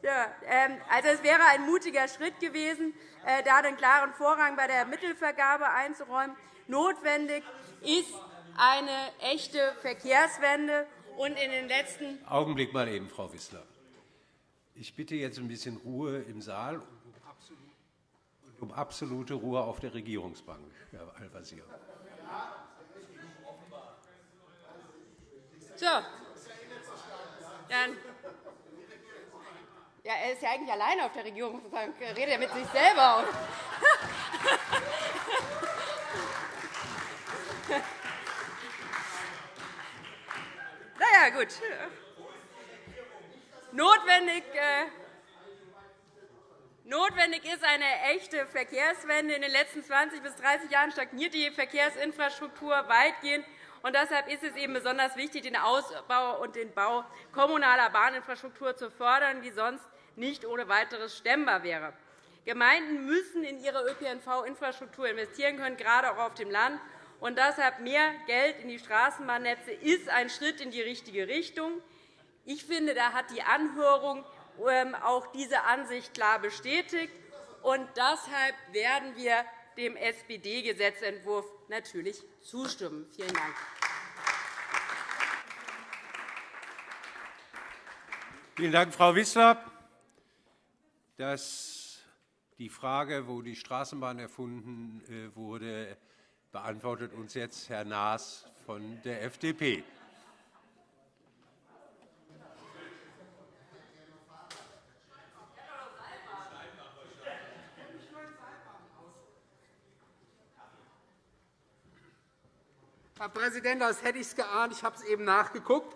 Ja, ähm, also es wäre ein mutiger Schritt gewesen, äh, da den klaren Vorrang bei der Mittelvergabe einzuräumen. Notwendig ist eine echte Verkehrswende. Und in den letzten Augenblick mal eben, Frau Wissler. Ich bitte jetzt ein bisschen Ruhe im Saal um absolute Ruhe auf der Regierungsbank, Herr Al-Wazir. So. Dann ja, er ist ja eigentlich alleine auf der Regierungsbank. Er redet ja mit sich selber. *laughs* Na ja, gut. Notwendig, äh, notwendig ist eine echte Verkehrswende. In den letzten 20 bis 30 Jahren stagniert die Verkehrsinfrastruktur weitgehend. Und deshalb ist es eben besonders wichtig, den Ausbau und den Bau kommunaler Bahninfrastruktur zu fördern, die sonst nicht ohne weiteres stemmbar wäre. Gemeinden müssen in ihre ÖPNV-Infrastruktur investieren können, gerade auch auf dem Land. Und deshalb mehr Geld in die Straßenbahnnetze ist ein Schritt in die richtige Richtung. Ich finde, da hat die Anhörung auch diese Ansicht klar bestätigt. Und deshalb werden wir dem SPD-Gesetzentwurf natürlich zustimmen. Vielen Dank. Vielen Dank, Frau Wissler. Dass die Frage, wo die Straßenbahn erfunden äh, wurde, beantwortet uns jetzt Herr Naas von der FDP. Herr Präsident, das hätte ich geahnt. Ich habe es eben nachgeguckt.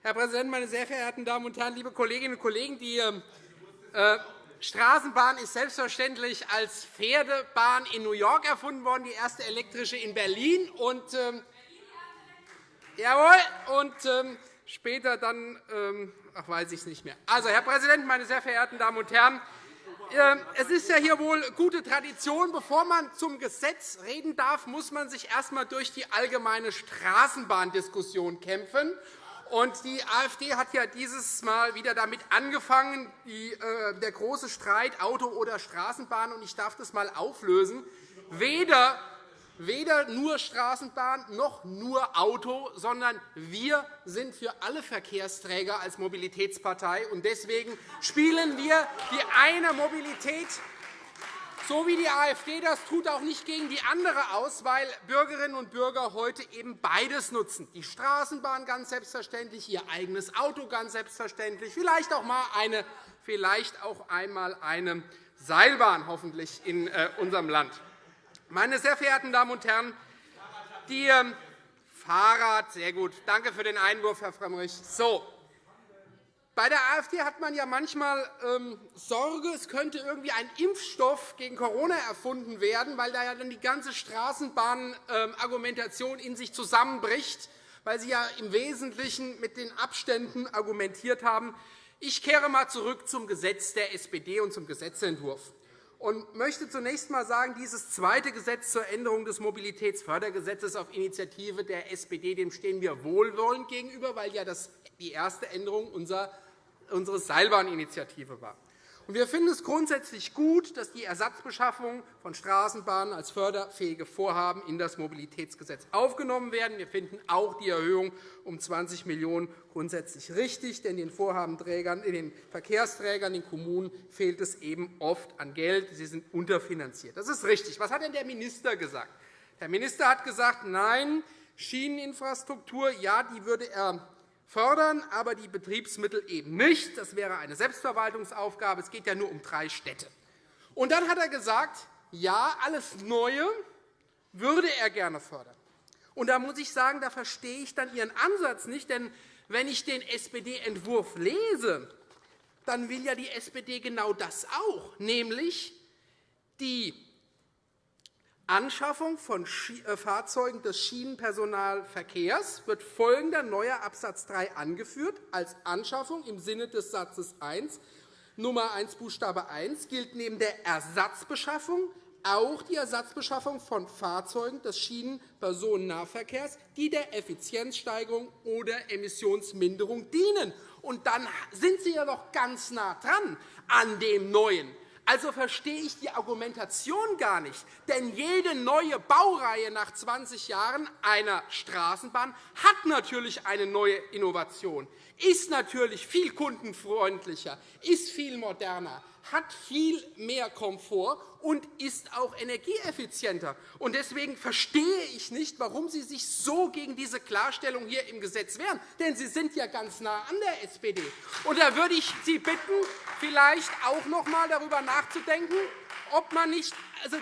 Herr Präsident, meine sehr verehrten Damen und Herren, liebe Kolleginnen und Kollegen! Die äh, Straßenbahn ist selbstverständlich als Pferdebahn in New York erfunden worden, die erste elektrische in Berlin. Und, ähm, jawohl, und ähm, später dann, ähm, ach, weiß ich es nicht mehr. Also, Herr Präsident, meine sehr verehrten Damen und Herren! Ähm, es ist ja hier wohl gute Tradition. Bevor man zum Gesetz reden darf, muss man sich erst einmal durch die allgemeine Straßenbahndiskussion kämpfen. Und die AfD hat ja dieses Mal wieder damit angefangen, äh, der große Streit Auto oder Straßenbahn. Und ich darf das einmal auflösen. Weder, weder nur Straßenbahn noch nur Auto, sondern wir sind für alle Verkehrsträger als Mobilitätspartei. Und deswegen spielen wir die eine Mobilität so wie die AfD das tut, auch nicht gegen die andere aus, weil Bürgerinnen und Bürger heute eben beides nutzen. Die Straßenbahn ganz selbstverständlich, ihr eigenes Auto ganz selbstverständlich, vielleicht auch, mal eine, vielleicht auch einmal eine Seilbahn hoffentlich in äh, unserem Land. Meine sehr verehrten Damen und Herren, die ähm, Fahrrad, sehr gut. Danke für den Einwurf, Herr Frömmrich. So, bei der AfD hat man ja manchmal ähm, Sorge, es könnte irgendwie ein Impfstoff gegen Corona erfunden werden, weil da ja dann die ganze Straßenbahnargumentation in sich zusammenbricht, weil Sie ja im Wesentlichen mit den Abständen argumentiert haben. Ich kehre einmal zurück zum Gesetz der SPD und zum Gesetzentwurf und möchte zunächst einmal sagen, dieses zweite Gesetz zur Änderung des Mobilitätsfördergesetzes auf Initiative der SPD dem stehen wir wohlwollend gegenüber, weil ja das die erste Änderung unserer Seilbahninitiative war. Wir finden es grundsätzlich gut, dass die Ersatzbeschaffung von Straßenbahnen als förderfähige Vorhaben in das Mobilitätsgesetz aufgenommen werden. Wir finden auch die Erhöhung um 20 Millionen € grundsätzlich richtig, denn den Vorhabenträgern, den Verkehrsträgern, den Kommunen fehlt es eben oft an Geld. Sie sind unterfinanziert. Das ist richtig. Was hat denn der Minister gesagt? Der Minister hat gesagt, nein, Schieneninfrastruktur, ja, die würde er fördern, aber die Betriebsmittel eben nicht. Das wäre eine Selbstverwaltungsaufgabe. Es geht ja nur um drei Städte. Und dann hat er gesagt, ja, alles Neue würde er gerne fördern. Und da muss ich sagen, da verstehe ich dann Ihren Ansatz nicht. Denn wenn ich den SPD-Entwurf lese, dann will ja die SPD genau das auch, nämlich die Anschaffung von äh, Fahrzeugen des Schienenpersonalverkehrs wird folgender neuer Absatz 3 angeführt. Als Anschaffung im Sinne des Satzes 1 Nummer 1 Buchstabe 1 gilt neben der Ersatzbeschaffung auch die Ersatzbeschaffung von Fahrzeugen des Schienenpersonennahverkehrs, die der Effizienzsteigerung oder Emissionsminderung dienen. Und dann sind Sie ja noch ganz nah dran an dem Neuen. Also verstehe ich die Argumentation gar nicht. Denn jede neue Baureihe nach 20 Jahren einer Straßenbahn hat natürlich eine neue Innovation, ist natürlich viel kundenfreundlicher, ist viel moderner, hat viel mehr Komfort und ist auch energieeffizienter. Deswegen verstehe ich nicht, warum Sie sich so gegen diese Klarstellung hier im Gesetz wehren. Denn Sie sind ja ganz nah an der SPD. Und da würde ich Sie bitten, vielleicht auch noch einmal darüber nachzudenken, ob man nicht also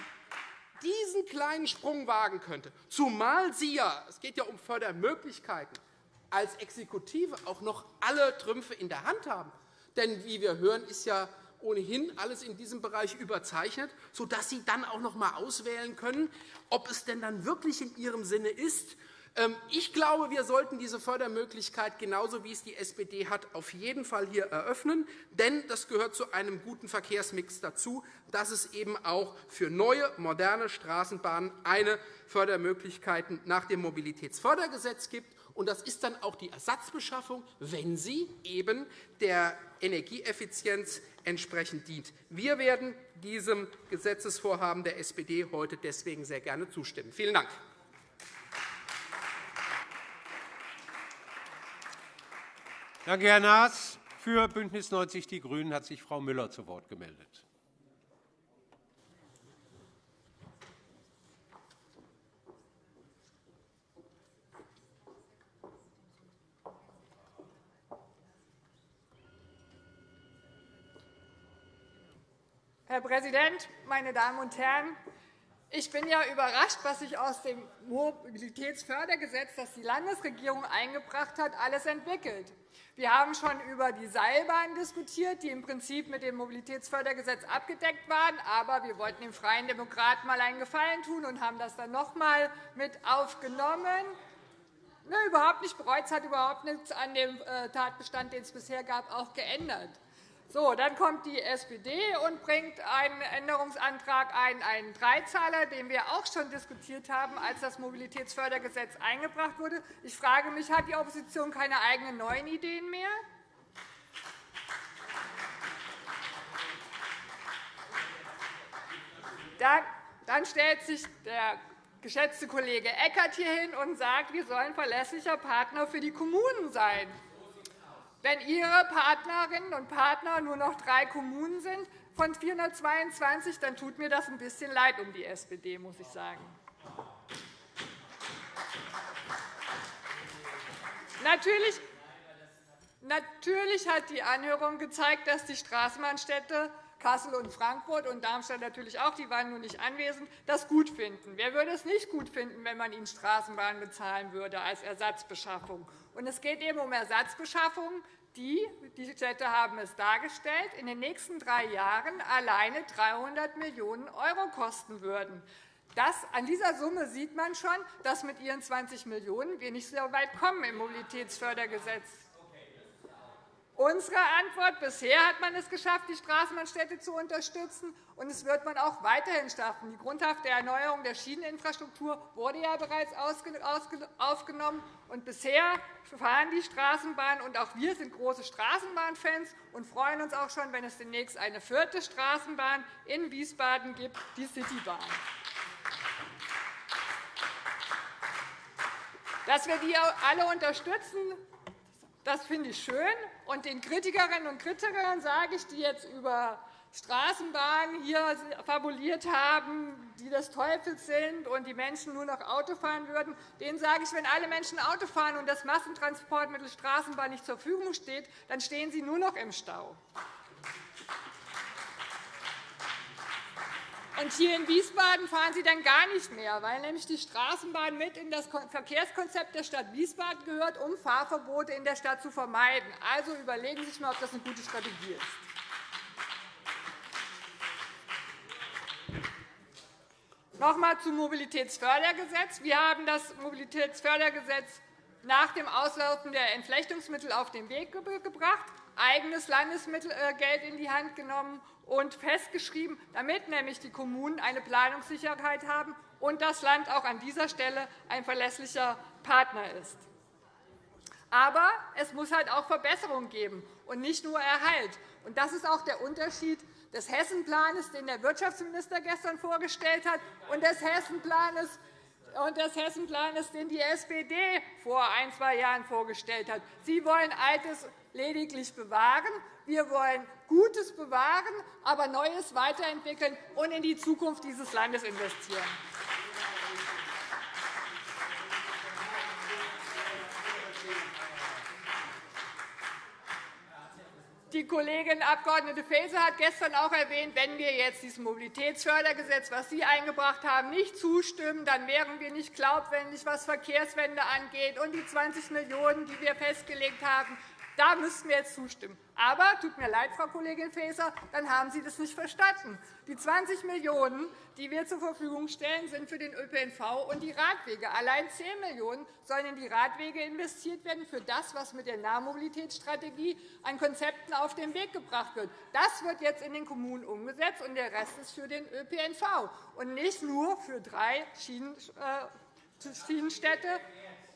diesen kleinen Sprung wagen könnte, zumal Sie ja, es geht ja um Fördermöglichkeiten, als Exekutive auch noch alle Trümpfe in der Hand haben. Denn wie wir hören, ist ja ohnehin alles in diesem Bereich überzeichnet, sodass Sie dann auch noch einmal auswählen können, ob es denn dann wirklich in Ihrem Sinne ist. Ähm, ich glaube, wir sollten diese Fördermöglichkeit, genauso wie es die SPD hat, auf jeden Fall hier eröffnen. Denn das gehört zu einem guten Verkehrsmix dazu, dass es eben auch für neue, moderne Straßenbahnen eine Fördermöglichkeit nach dem Mobilitätsfördergesetz gibt. Und das ist dann auch die Ersatzbeschaffung, wenn sie eben der Energieeffizienz entsprechend dient. Wir werden diesem Gesetzesvorhaben der SPD heute deswegen sehr gerne zustimmen. Vielen Dank. Danke, Herr Naas. Für BÜNDNIS 90 die GRÜNEN hat sich Frau Müller zu Wort gemeldet. Herr Präsident, meine Damen und Herren! Ich bin ja überrascht, was sich aus dem Mobilitätsfördergesetz, das die Landesregierung eingebracht hat, alles entwickelt. Wir haben schon über die Seilbahn diskutiert, die im Prinzip mit dem Mobilitätsfördergesetz abgedeckt waren. Aber wir wollten den Freien Demokraten einmal einen Gefallen tun und haben das dann noch einmal mit aufgenommen. Ne, überhaupt nicht bereut. Es hat überhaupt nichts an dem äh, Tatbestand, den es bisher gab, auch geändert. So, dann kommt die SPD und bringt einen Änderungsantrag ein, einen Dreizahler, den wir auch schon diskutiert haben, als das Mobilitätsfördergesetz eingebracht wurde. Ich frage mich, hat die Opposition keine eigenen neuen Ideen mehr? Dann stellt sich der geschätzte Kollege Eckert hier hin und sagt, wir sollen verlässlicher Partner für die Kommunen sein. Wenn Ihre Partnerinnen und Partner nur noch drei Kommunen sind von 422, dann tut mir das ein bisschen leid um die SPD, muss ich sagen. Natürlich Natürlich hat die Anhörung gezeigt, dass die Straßenbahnstädte Kassel und Frankfurt und Darmstadt natürlich auch, die waren nur nicht anwesend, das gut finden. Wer würde es nicht gut finden, wenn man ihnen Straßenbahnen bezahlen würde als Ersatzbeschaffung? Und es geht eben um Ersatzbeschaffung, die, die Städte haben es dargestellt, in den nächsten drei Jahren alleine 300 Millionen € kosten würden. Das, an dieser Summe sieht man schon, dass mit Ihren 20 Millionen € wir nicht so weit kommen im Mobilitätsfördergesetz. Unsere Antwort bisher hat man es geschafft, die Straßenbahnstädte zu unterstützen, und es wird man auch weiterhin schaffen. Die grundhafte Erneuerung der Schieneninfrastruktur wurde ja bereits aufgenommen. Und bisher fahren die Straßenbahnen, und auch wir sind große Straßenbahnfans und freuen uns auch schon, wenn es demnächst eine vierte Straßenbahn in Wiesbaden gibt, die Citybahn. Dass wir die alle unterstützen, das finde ich schön. Und den Kritikerinnen und Kritikern sage ich, die jetzt über Straßenbahnen hier fabuliert haben, die des Teufels sind und die Menschen nur noch Auto fahren würden, denen sage ich, wenn alle Menschen Auto fahren und das Massentransportmittel Straßenbahn nicht zur Verfügung steht, dann stehen sie nur noch im Stau. Und hier in Wiesbaden fahren Sie dann gar nicht mehr, weil nämlich die Straßenbahn mit in das Verkehrskonzept der Stadt Wiesbaden gehört, um Fahrverbote in der Stadt zu vermeiden. Also überlegen Sie sich einmal, ob das eine gute Strategie ist. Noch einmal zum Mobilitätsfördergesetz. Wir haben das Mobilitätsfördergesetz nach dem Auslaufen der Entflechtungsmittel auf den Weg gebracht, eigenes Landesmittelgeld in die Hand genommen und festgeschrieben, damit nämlich die Kommunen eine Planungssicherheit haben und das Land auch an dieser Stelle ein verlässlicher Partner ist. Aber es muss halt auch Verbesserungen geben und nicht nur Erhalt. Und das ist auch der Unterschied des Hessenplans, den der Wirtschaftsminister gestern vorgestellt hat, und des Hessenplans, und des Hessenplans, den die SPD vor ein, zwei Jahren vorgestellt hat. Sie wollen Altes lediglich bewahren. Wir wollen Gutes bewahren, aber Neues weiterentwickeln und in die Zukunft dieses Landes investieren. Die Kollegin Abg. Faeser hat gestern auch erwähnt, wenn wir jetzt diesem Mobilitätsfördergesetz, das Sie eingebracht haben, nicht zustimmen, dann wären wir nicht glaubwürdig, was Verkehrswende angeht und die 20 Millionen €, die wir festgelegt haben, da müssten wir jetzt zustimmen. Aber, tut mir leid, Frau Kollegin Faeser, dann haben Sie das nicht verstanden. Die 20 Millionen €, die wir zur Verfügung stellen, sind für den ÖPNV und die Radwege. Allein 10 Millionen € sollen in die Radwege investiert werden für das, was mit der Nahmobilitätsstrategie an Konzepten auf den Weg gebracht wird. Das wird jetzt in den Kommunen umgesetzt, und der Rest ist für den ÖPNV und nicht nur für drei äh, Schienenstädte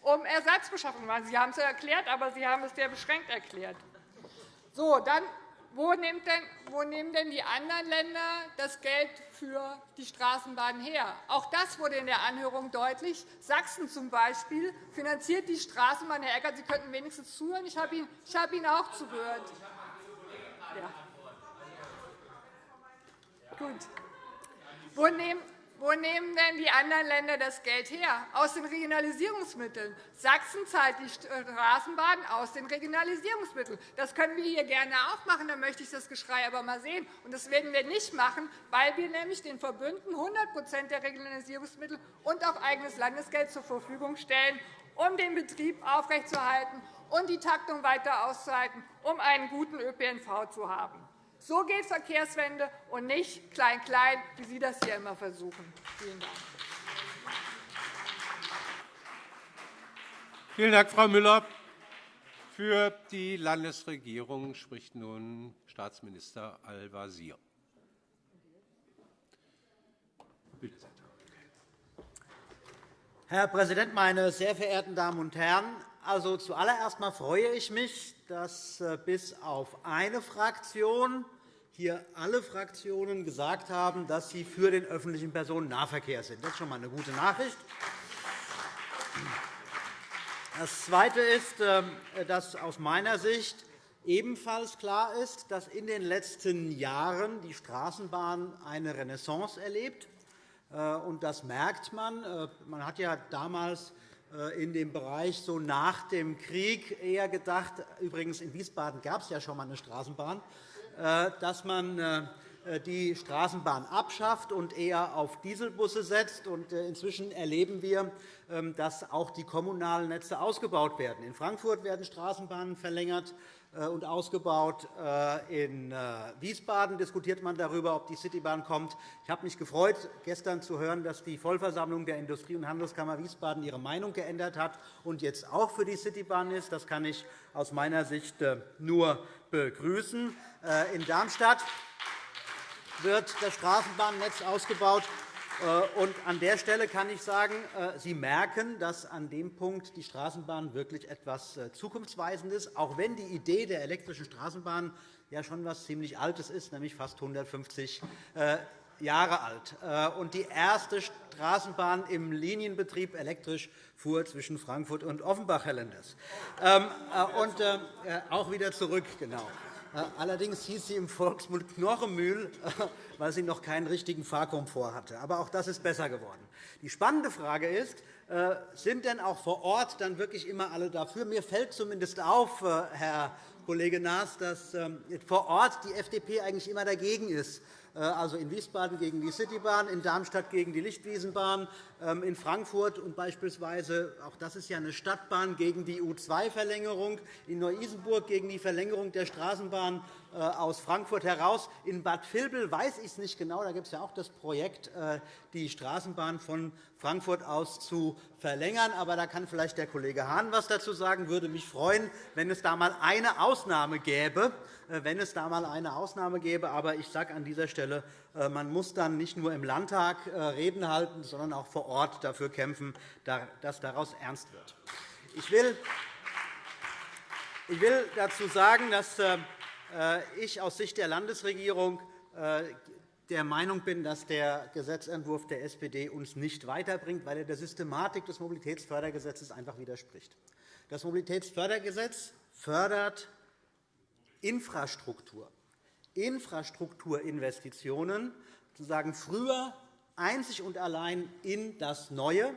um Ersatzbeschaffung machen. Sie haben es erklärt, aber Sie haben es sehr beschränkt erklärt. So, dann, wo, nehmen denn die anderen Länder das Geld für die Straßenbahn her? Auch das wurde in der Anhörung deutlich. Sachsen zum Beispiel finanziert die Straßenbahn. Herr Eckert, Sie könnten wenigstens zuhören. Ich habe Ihnen auch zugehört. Ja. Gut. Wo nehmen, wo nehmen denn die anderen Länder das Geld her? Aus den Regionalisierungsmitteln. Sachsen zahlt die Straßenbahn aus den Regionalisierungsmitteln. Das können wir hier gerne auch machen. Da möchte ich das Geschrei aber mal sehen. Und das werden wir nicht machen, weil wir nämlich den Verbünden 100% der Regionalisierungsmittel und auch eigenes Landesgeld zur Verfügung stellen, um den Betrieb aufrechtzuerhalten und die Taktung weiter auszuhalten, um einen guten ÖPNV zu haben. So geht Verkehrswende und nicht klein-klein, wie Sie das hier immer versuchen. Vielen Dank. Vielen Dank, Frau Müller. Für die Landesregierung spricht nun Staatsminister Al-Wazir. Herr Präsident, meine sehr verehrten Damen und Herren! Also, zuallererst einmal freue ich mich, dass äh, bis auf eine Fraktion hier alle Fraktionen gesagt haben, dass sie für den öffentlichen Personennahverkehr sind. Das ist schon einmal eine gute Nachricht. Das Zweite ist, äh, dass aus meiner Sicht ebenfalls klar ist, dass in den letzten Jahren die Straßenbahn eine Renaissance erlebt. Äh, das merkt man. Man hat ja damals äh, in dem Bereich so nach dem Krieg eher gedacht, übrigens in Wiesbaden gab es ja schon einmal eine Straßenbahn, äh, dass man äh, die Straßenbahn abschafft und eher auf Dieselbusse setzt. Inzwischen erleben wir, ähm, dass auch die kommunalen Netze ausgebaut werden. In Frankfurt werden Straßenbahnen verlängert. Äh, und ausgebaut. Äh, in Wiesbaden diskutiert man darüber, ob die Citybahn kommt. Ich habe mich gefreut, gestern zu hören, dass die Vollversammlung der Industrie- und Handelskammer Wiesbaden ihre Meinung geändert hat und jetzt auch für die Citybahn ist. Das kann ich aus meiner Sicht nur begrüßen. In Darmstadt wird das Straßenbahnnetz ausgebaut. Äh, und an der Stelle kann ich sagen, äh, Sie merken, dass an dem Punkt die Straßenbahn wirklich etwas äh, Zukunftsweisendes ist, auch wenn die Idee der elektrischen Straßenbahn ja schon etwas ziemlich Altes ist, nämlich fast 150 Jahre alt. Und die erste Straßenbahn im Linienbetrieb elektrisch fuhr zwischen Frankfurt und Offenbach, Herr Lenders. Ähm, und auch wieder zurück, genau. Äh, allerdings hieß sie im Volksmund Knorremühl, *laughs* weil sie noch keinen richtigen Fahrkomfort hatte. Aber auch das ist besser geworden. Die spannende Frage ist, äh, sind denn auch vor Ort dann wirklich immer alle dafür? Mir fällt zumindest auf, äh, Herr Kollege Naas, dass ähm, vor Ort die FDP eigentlich immer dagegen ist, also in Wiesbaden gegen die Citybahn, in Darmstadt gegen die Lichtwiesenbahn, ähm, in Frankfurt und beispielsweise, auch das ist ja eine Stadtbahn, gegen die U2-Verlängerung, in Neu-Isenburg gegen die Verlängerung der Straßenbahn. äh, aus Frankfurt heraus. In Bad Vilbel weiß ich es nicht genau. Da gibt es ja auch das Projekt, äh, die Straßenbahn von Frankfurt aus zu verlängern. Aber da kann vielleicht der Kollege Hahn etwas dazu sagen. Ich würde mich freuen, wenn es da einmal eine Ausnahme gäbe. Äh, wenn es da einmal eine Ausnahme gäbe. Aber ich sage an dieser Stelle, man muss dann nicht nur im Landtag Reden halten, sondern auch vor Ort dafür kämpfen, dass daraus ernst wird. Ich will dazu sagen, dass äh, ich aus Sicht der Landesregierung äh, der Meinung bin, dass der Gesetzentwurf der SPD uns nicht weiterbringt, weil er der Systematik des Mobilitätsfördergesetzes einfach widerspricht. Das Mobilitätsfördergesetz fördert Infrastruktur, Infrastrukturinvestitionen, sozusagen früher einzig und allein in das Neue.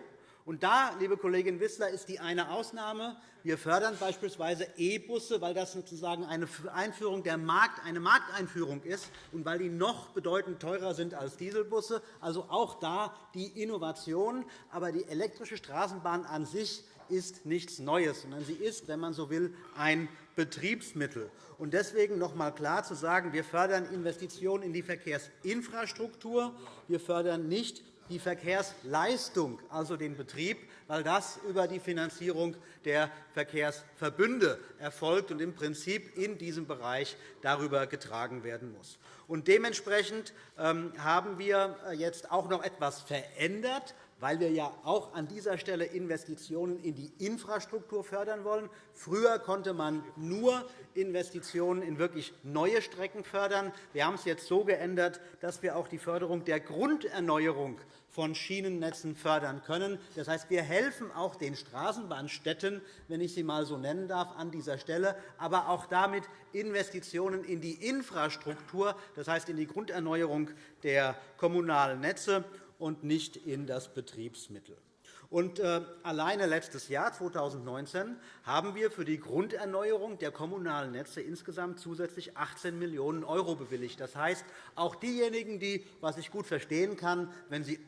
Und da, liebe Kollegin Wissler, ist die eine Ausnahme. Wir fördern beispielsweise E-Busse, weil das sozusagen eine Einführung der Markt, eine Markteinführung ist und weil die noch bedeutend teurer sind als Dieselbusse. Also auch da die Innovation. Aber die elektrische Straßenbahn an sich ist nichts Neues, sondern sie ist, wenn man so will, ein Betriebsmittel. Deswegen noch einmal klar zu sagen, wir fördern Investitionen in die Verkehrsinfrastruktur. Wir fördern nicht die Verkehrsleistung, also den Betrieb, weil das über die Finanzierung der Verkehrsverbünde erfolgt und im Prinzip in diesem Bereich darüber getragen werden muss. dementsprechend ähm, haben wir äh, jetzt auch noch etwas verändert weil wir ja auch an dieser Stelle Investitionen in die Infrastruktur fördern wollen. Früher konnte man nur Investitionen in wirklich neue Strecken fördern. Wir haben es jetzt so geändert, dass wir auch die Förderung der Grunderneuerung von Schienennetzen fördern können. Das heißt, wir helfen auch den Straßenbahnstädten, wenn ich sie einmal so nennen darf, an dieser Stelle, aber auch damit Investitionen in die Infrastruktur, das heißt in die Grunderneuerung der kommunalen Netze und nicht in das Betriebsmittel. Und, äh, alleine letztes Jahr, 2019, haben wir für die Grunderneuerung der kommunalen Netze insgesamt zusätzlich 18 Millionen € bewilligt. Das heißt, auch diejenigen, die, was ich gut verstehen kann, wenn sie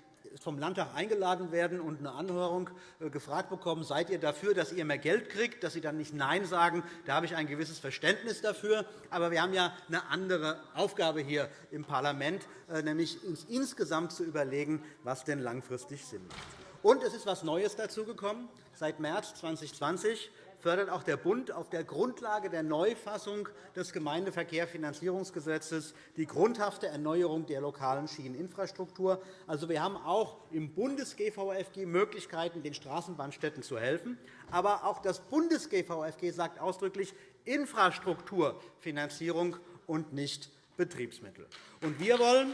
vom Landtag eingeladen werden und eine Anhörung äh, gefragt bekommen, seid ihr dafür, dass ihr mehr Geld kriegt, dass sie dann nicht Nein sagen. Da habe ich ein gewisses Verständnis dafür. Aber wir haben ja eine andere Aufgabe hier im Parlament, äh, nämlich uns insgesamt zu überlegen, was denn langfristig Sinn macht. Und es ist etwas Neues dazugekommen. Seit März 2020 fördert auch der Bund auf der Grundlage der Neufassung des Gemeindeverkehrsfinanzierungsgesetzes die grundhafte Erneuerung der lokalen Schieneninfrastruktur. Also, wir haben auch im Bundes-GVFG Möglichkeiten, den Straßenbahnstädten zu helfen. Aber auch das Bundes-GVFG sagt ausdrücklich Infrastrukturfinanzierung und nicht Betriebsmittel. Und wir wollen,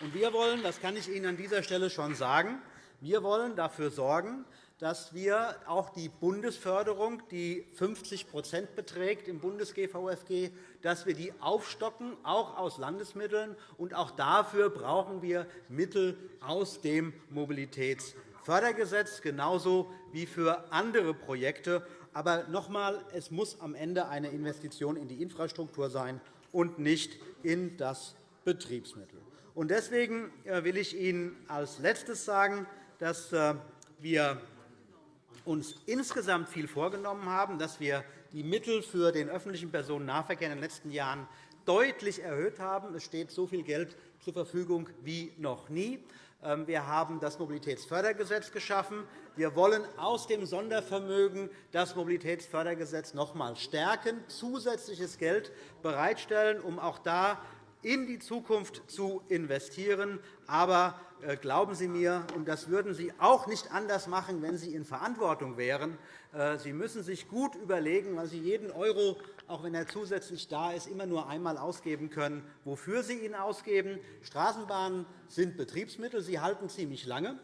und wir wollen, das kann ich Ihnen an dieser Stelle schon sagen, wir wollen dafür sorgen, dass wir auch die Bundesförderung, die 50 beträgt im Bundes-GVFG, dass wir die aufstocken, auch aus Landesmitteln. Und auch dafür brauchen wir Mittel aus dem Mobilitätsfördergesetz, genauso wie für andere Projekte. Aber noch einmal, es muss am Ende eine Investition in die Infrastruktur sein und nicht in das Betriebsmittel. Deswegen äh, will ich Ihnen als Letztes sagen, dass äh, wir uns insgesamt viel vorgenommen haben, dass wir die Mittel für den öffentlichen Personennahverkehr in den letzten Jahren deutlich erhöht haben. Es steht so viel Geld zur Verfügung wie noch nie. Ähm, wir haben das Mobilitätsfördergesetz geschaffen. Wir wollen aus dem Sondervermögen das Mobilitätsfördergesetz noch einmal stärken, zusätzliches Geld bereitstellen, um auch da in die Zukunft zu investieren. Aber äh, glauben Sie mir, und das würden Sie auch nicht anders machen, wenn Sie in Verantwortung wären, äh, Sie müssen sich gut überlegen, weil Sie jeden Euro, auch wenn er zusätzlich da ist, immer nur einmal ausgeben können, wofür Sie ihn ausgeben. Straßenbahnen sind Betriebsmittel. Sie halten ziemlich lange.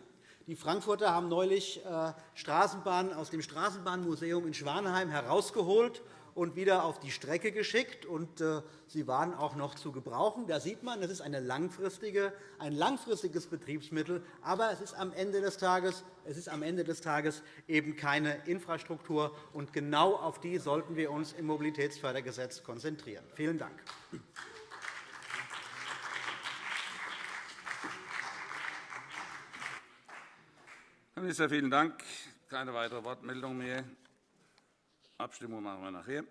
Die Frankfurter haben neulich äh, Straßenbahnen aus dem Straßenbahnmuseum in Schwanheim herausgeholt und wieder auf die Strecke geschickt. Und, äh, sie waren auch noch zu gebrauchen. Da sieht man, das ist eine langfristige, ein langfristiges Betriebsmittel. Aber es ist am Ende des Tages, es ist am Ende des Tages eben keine Infrastruktur. Und genau auf die sollten wir uns im Mobilitätsfördergesetz konzentrieren. Vielen Dank. Herr Minister, vielen Dank. Keine weitere Wortmeldung mehr. Abstimmung machen wir nachher.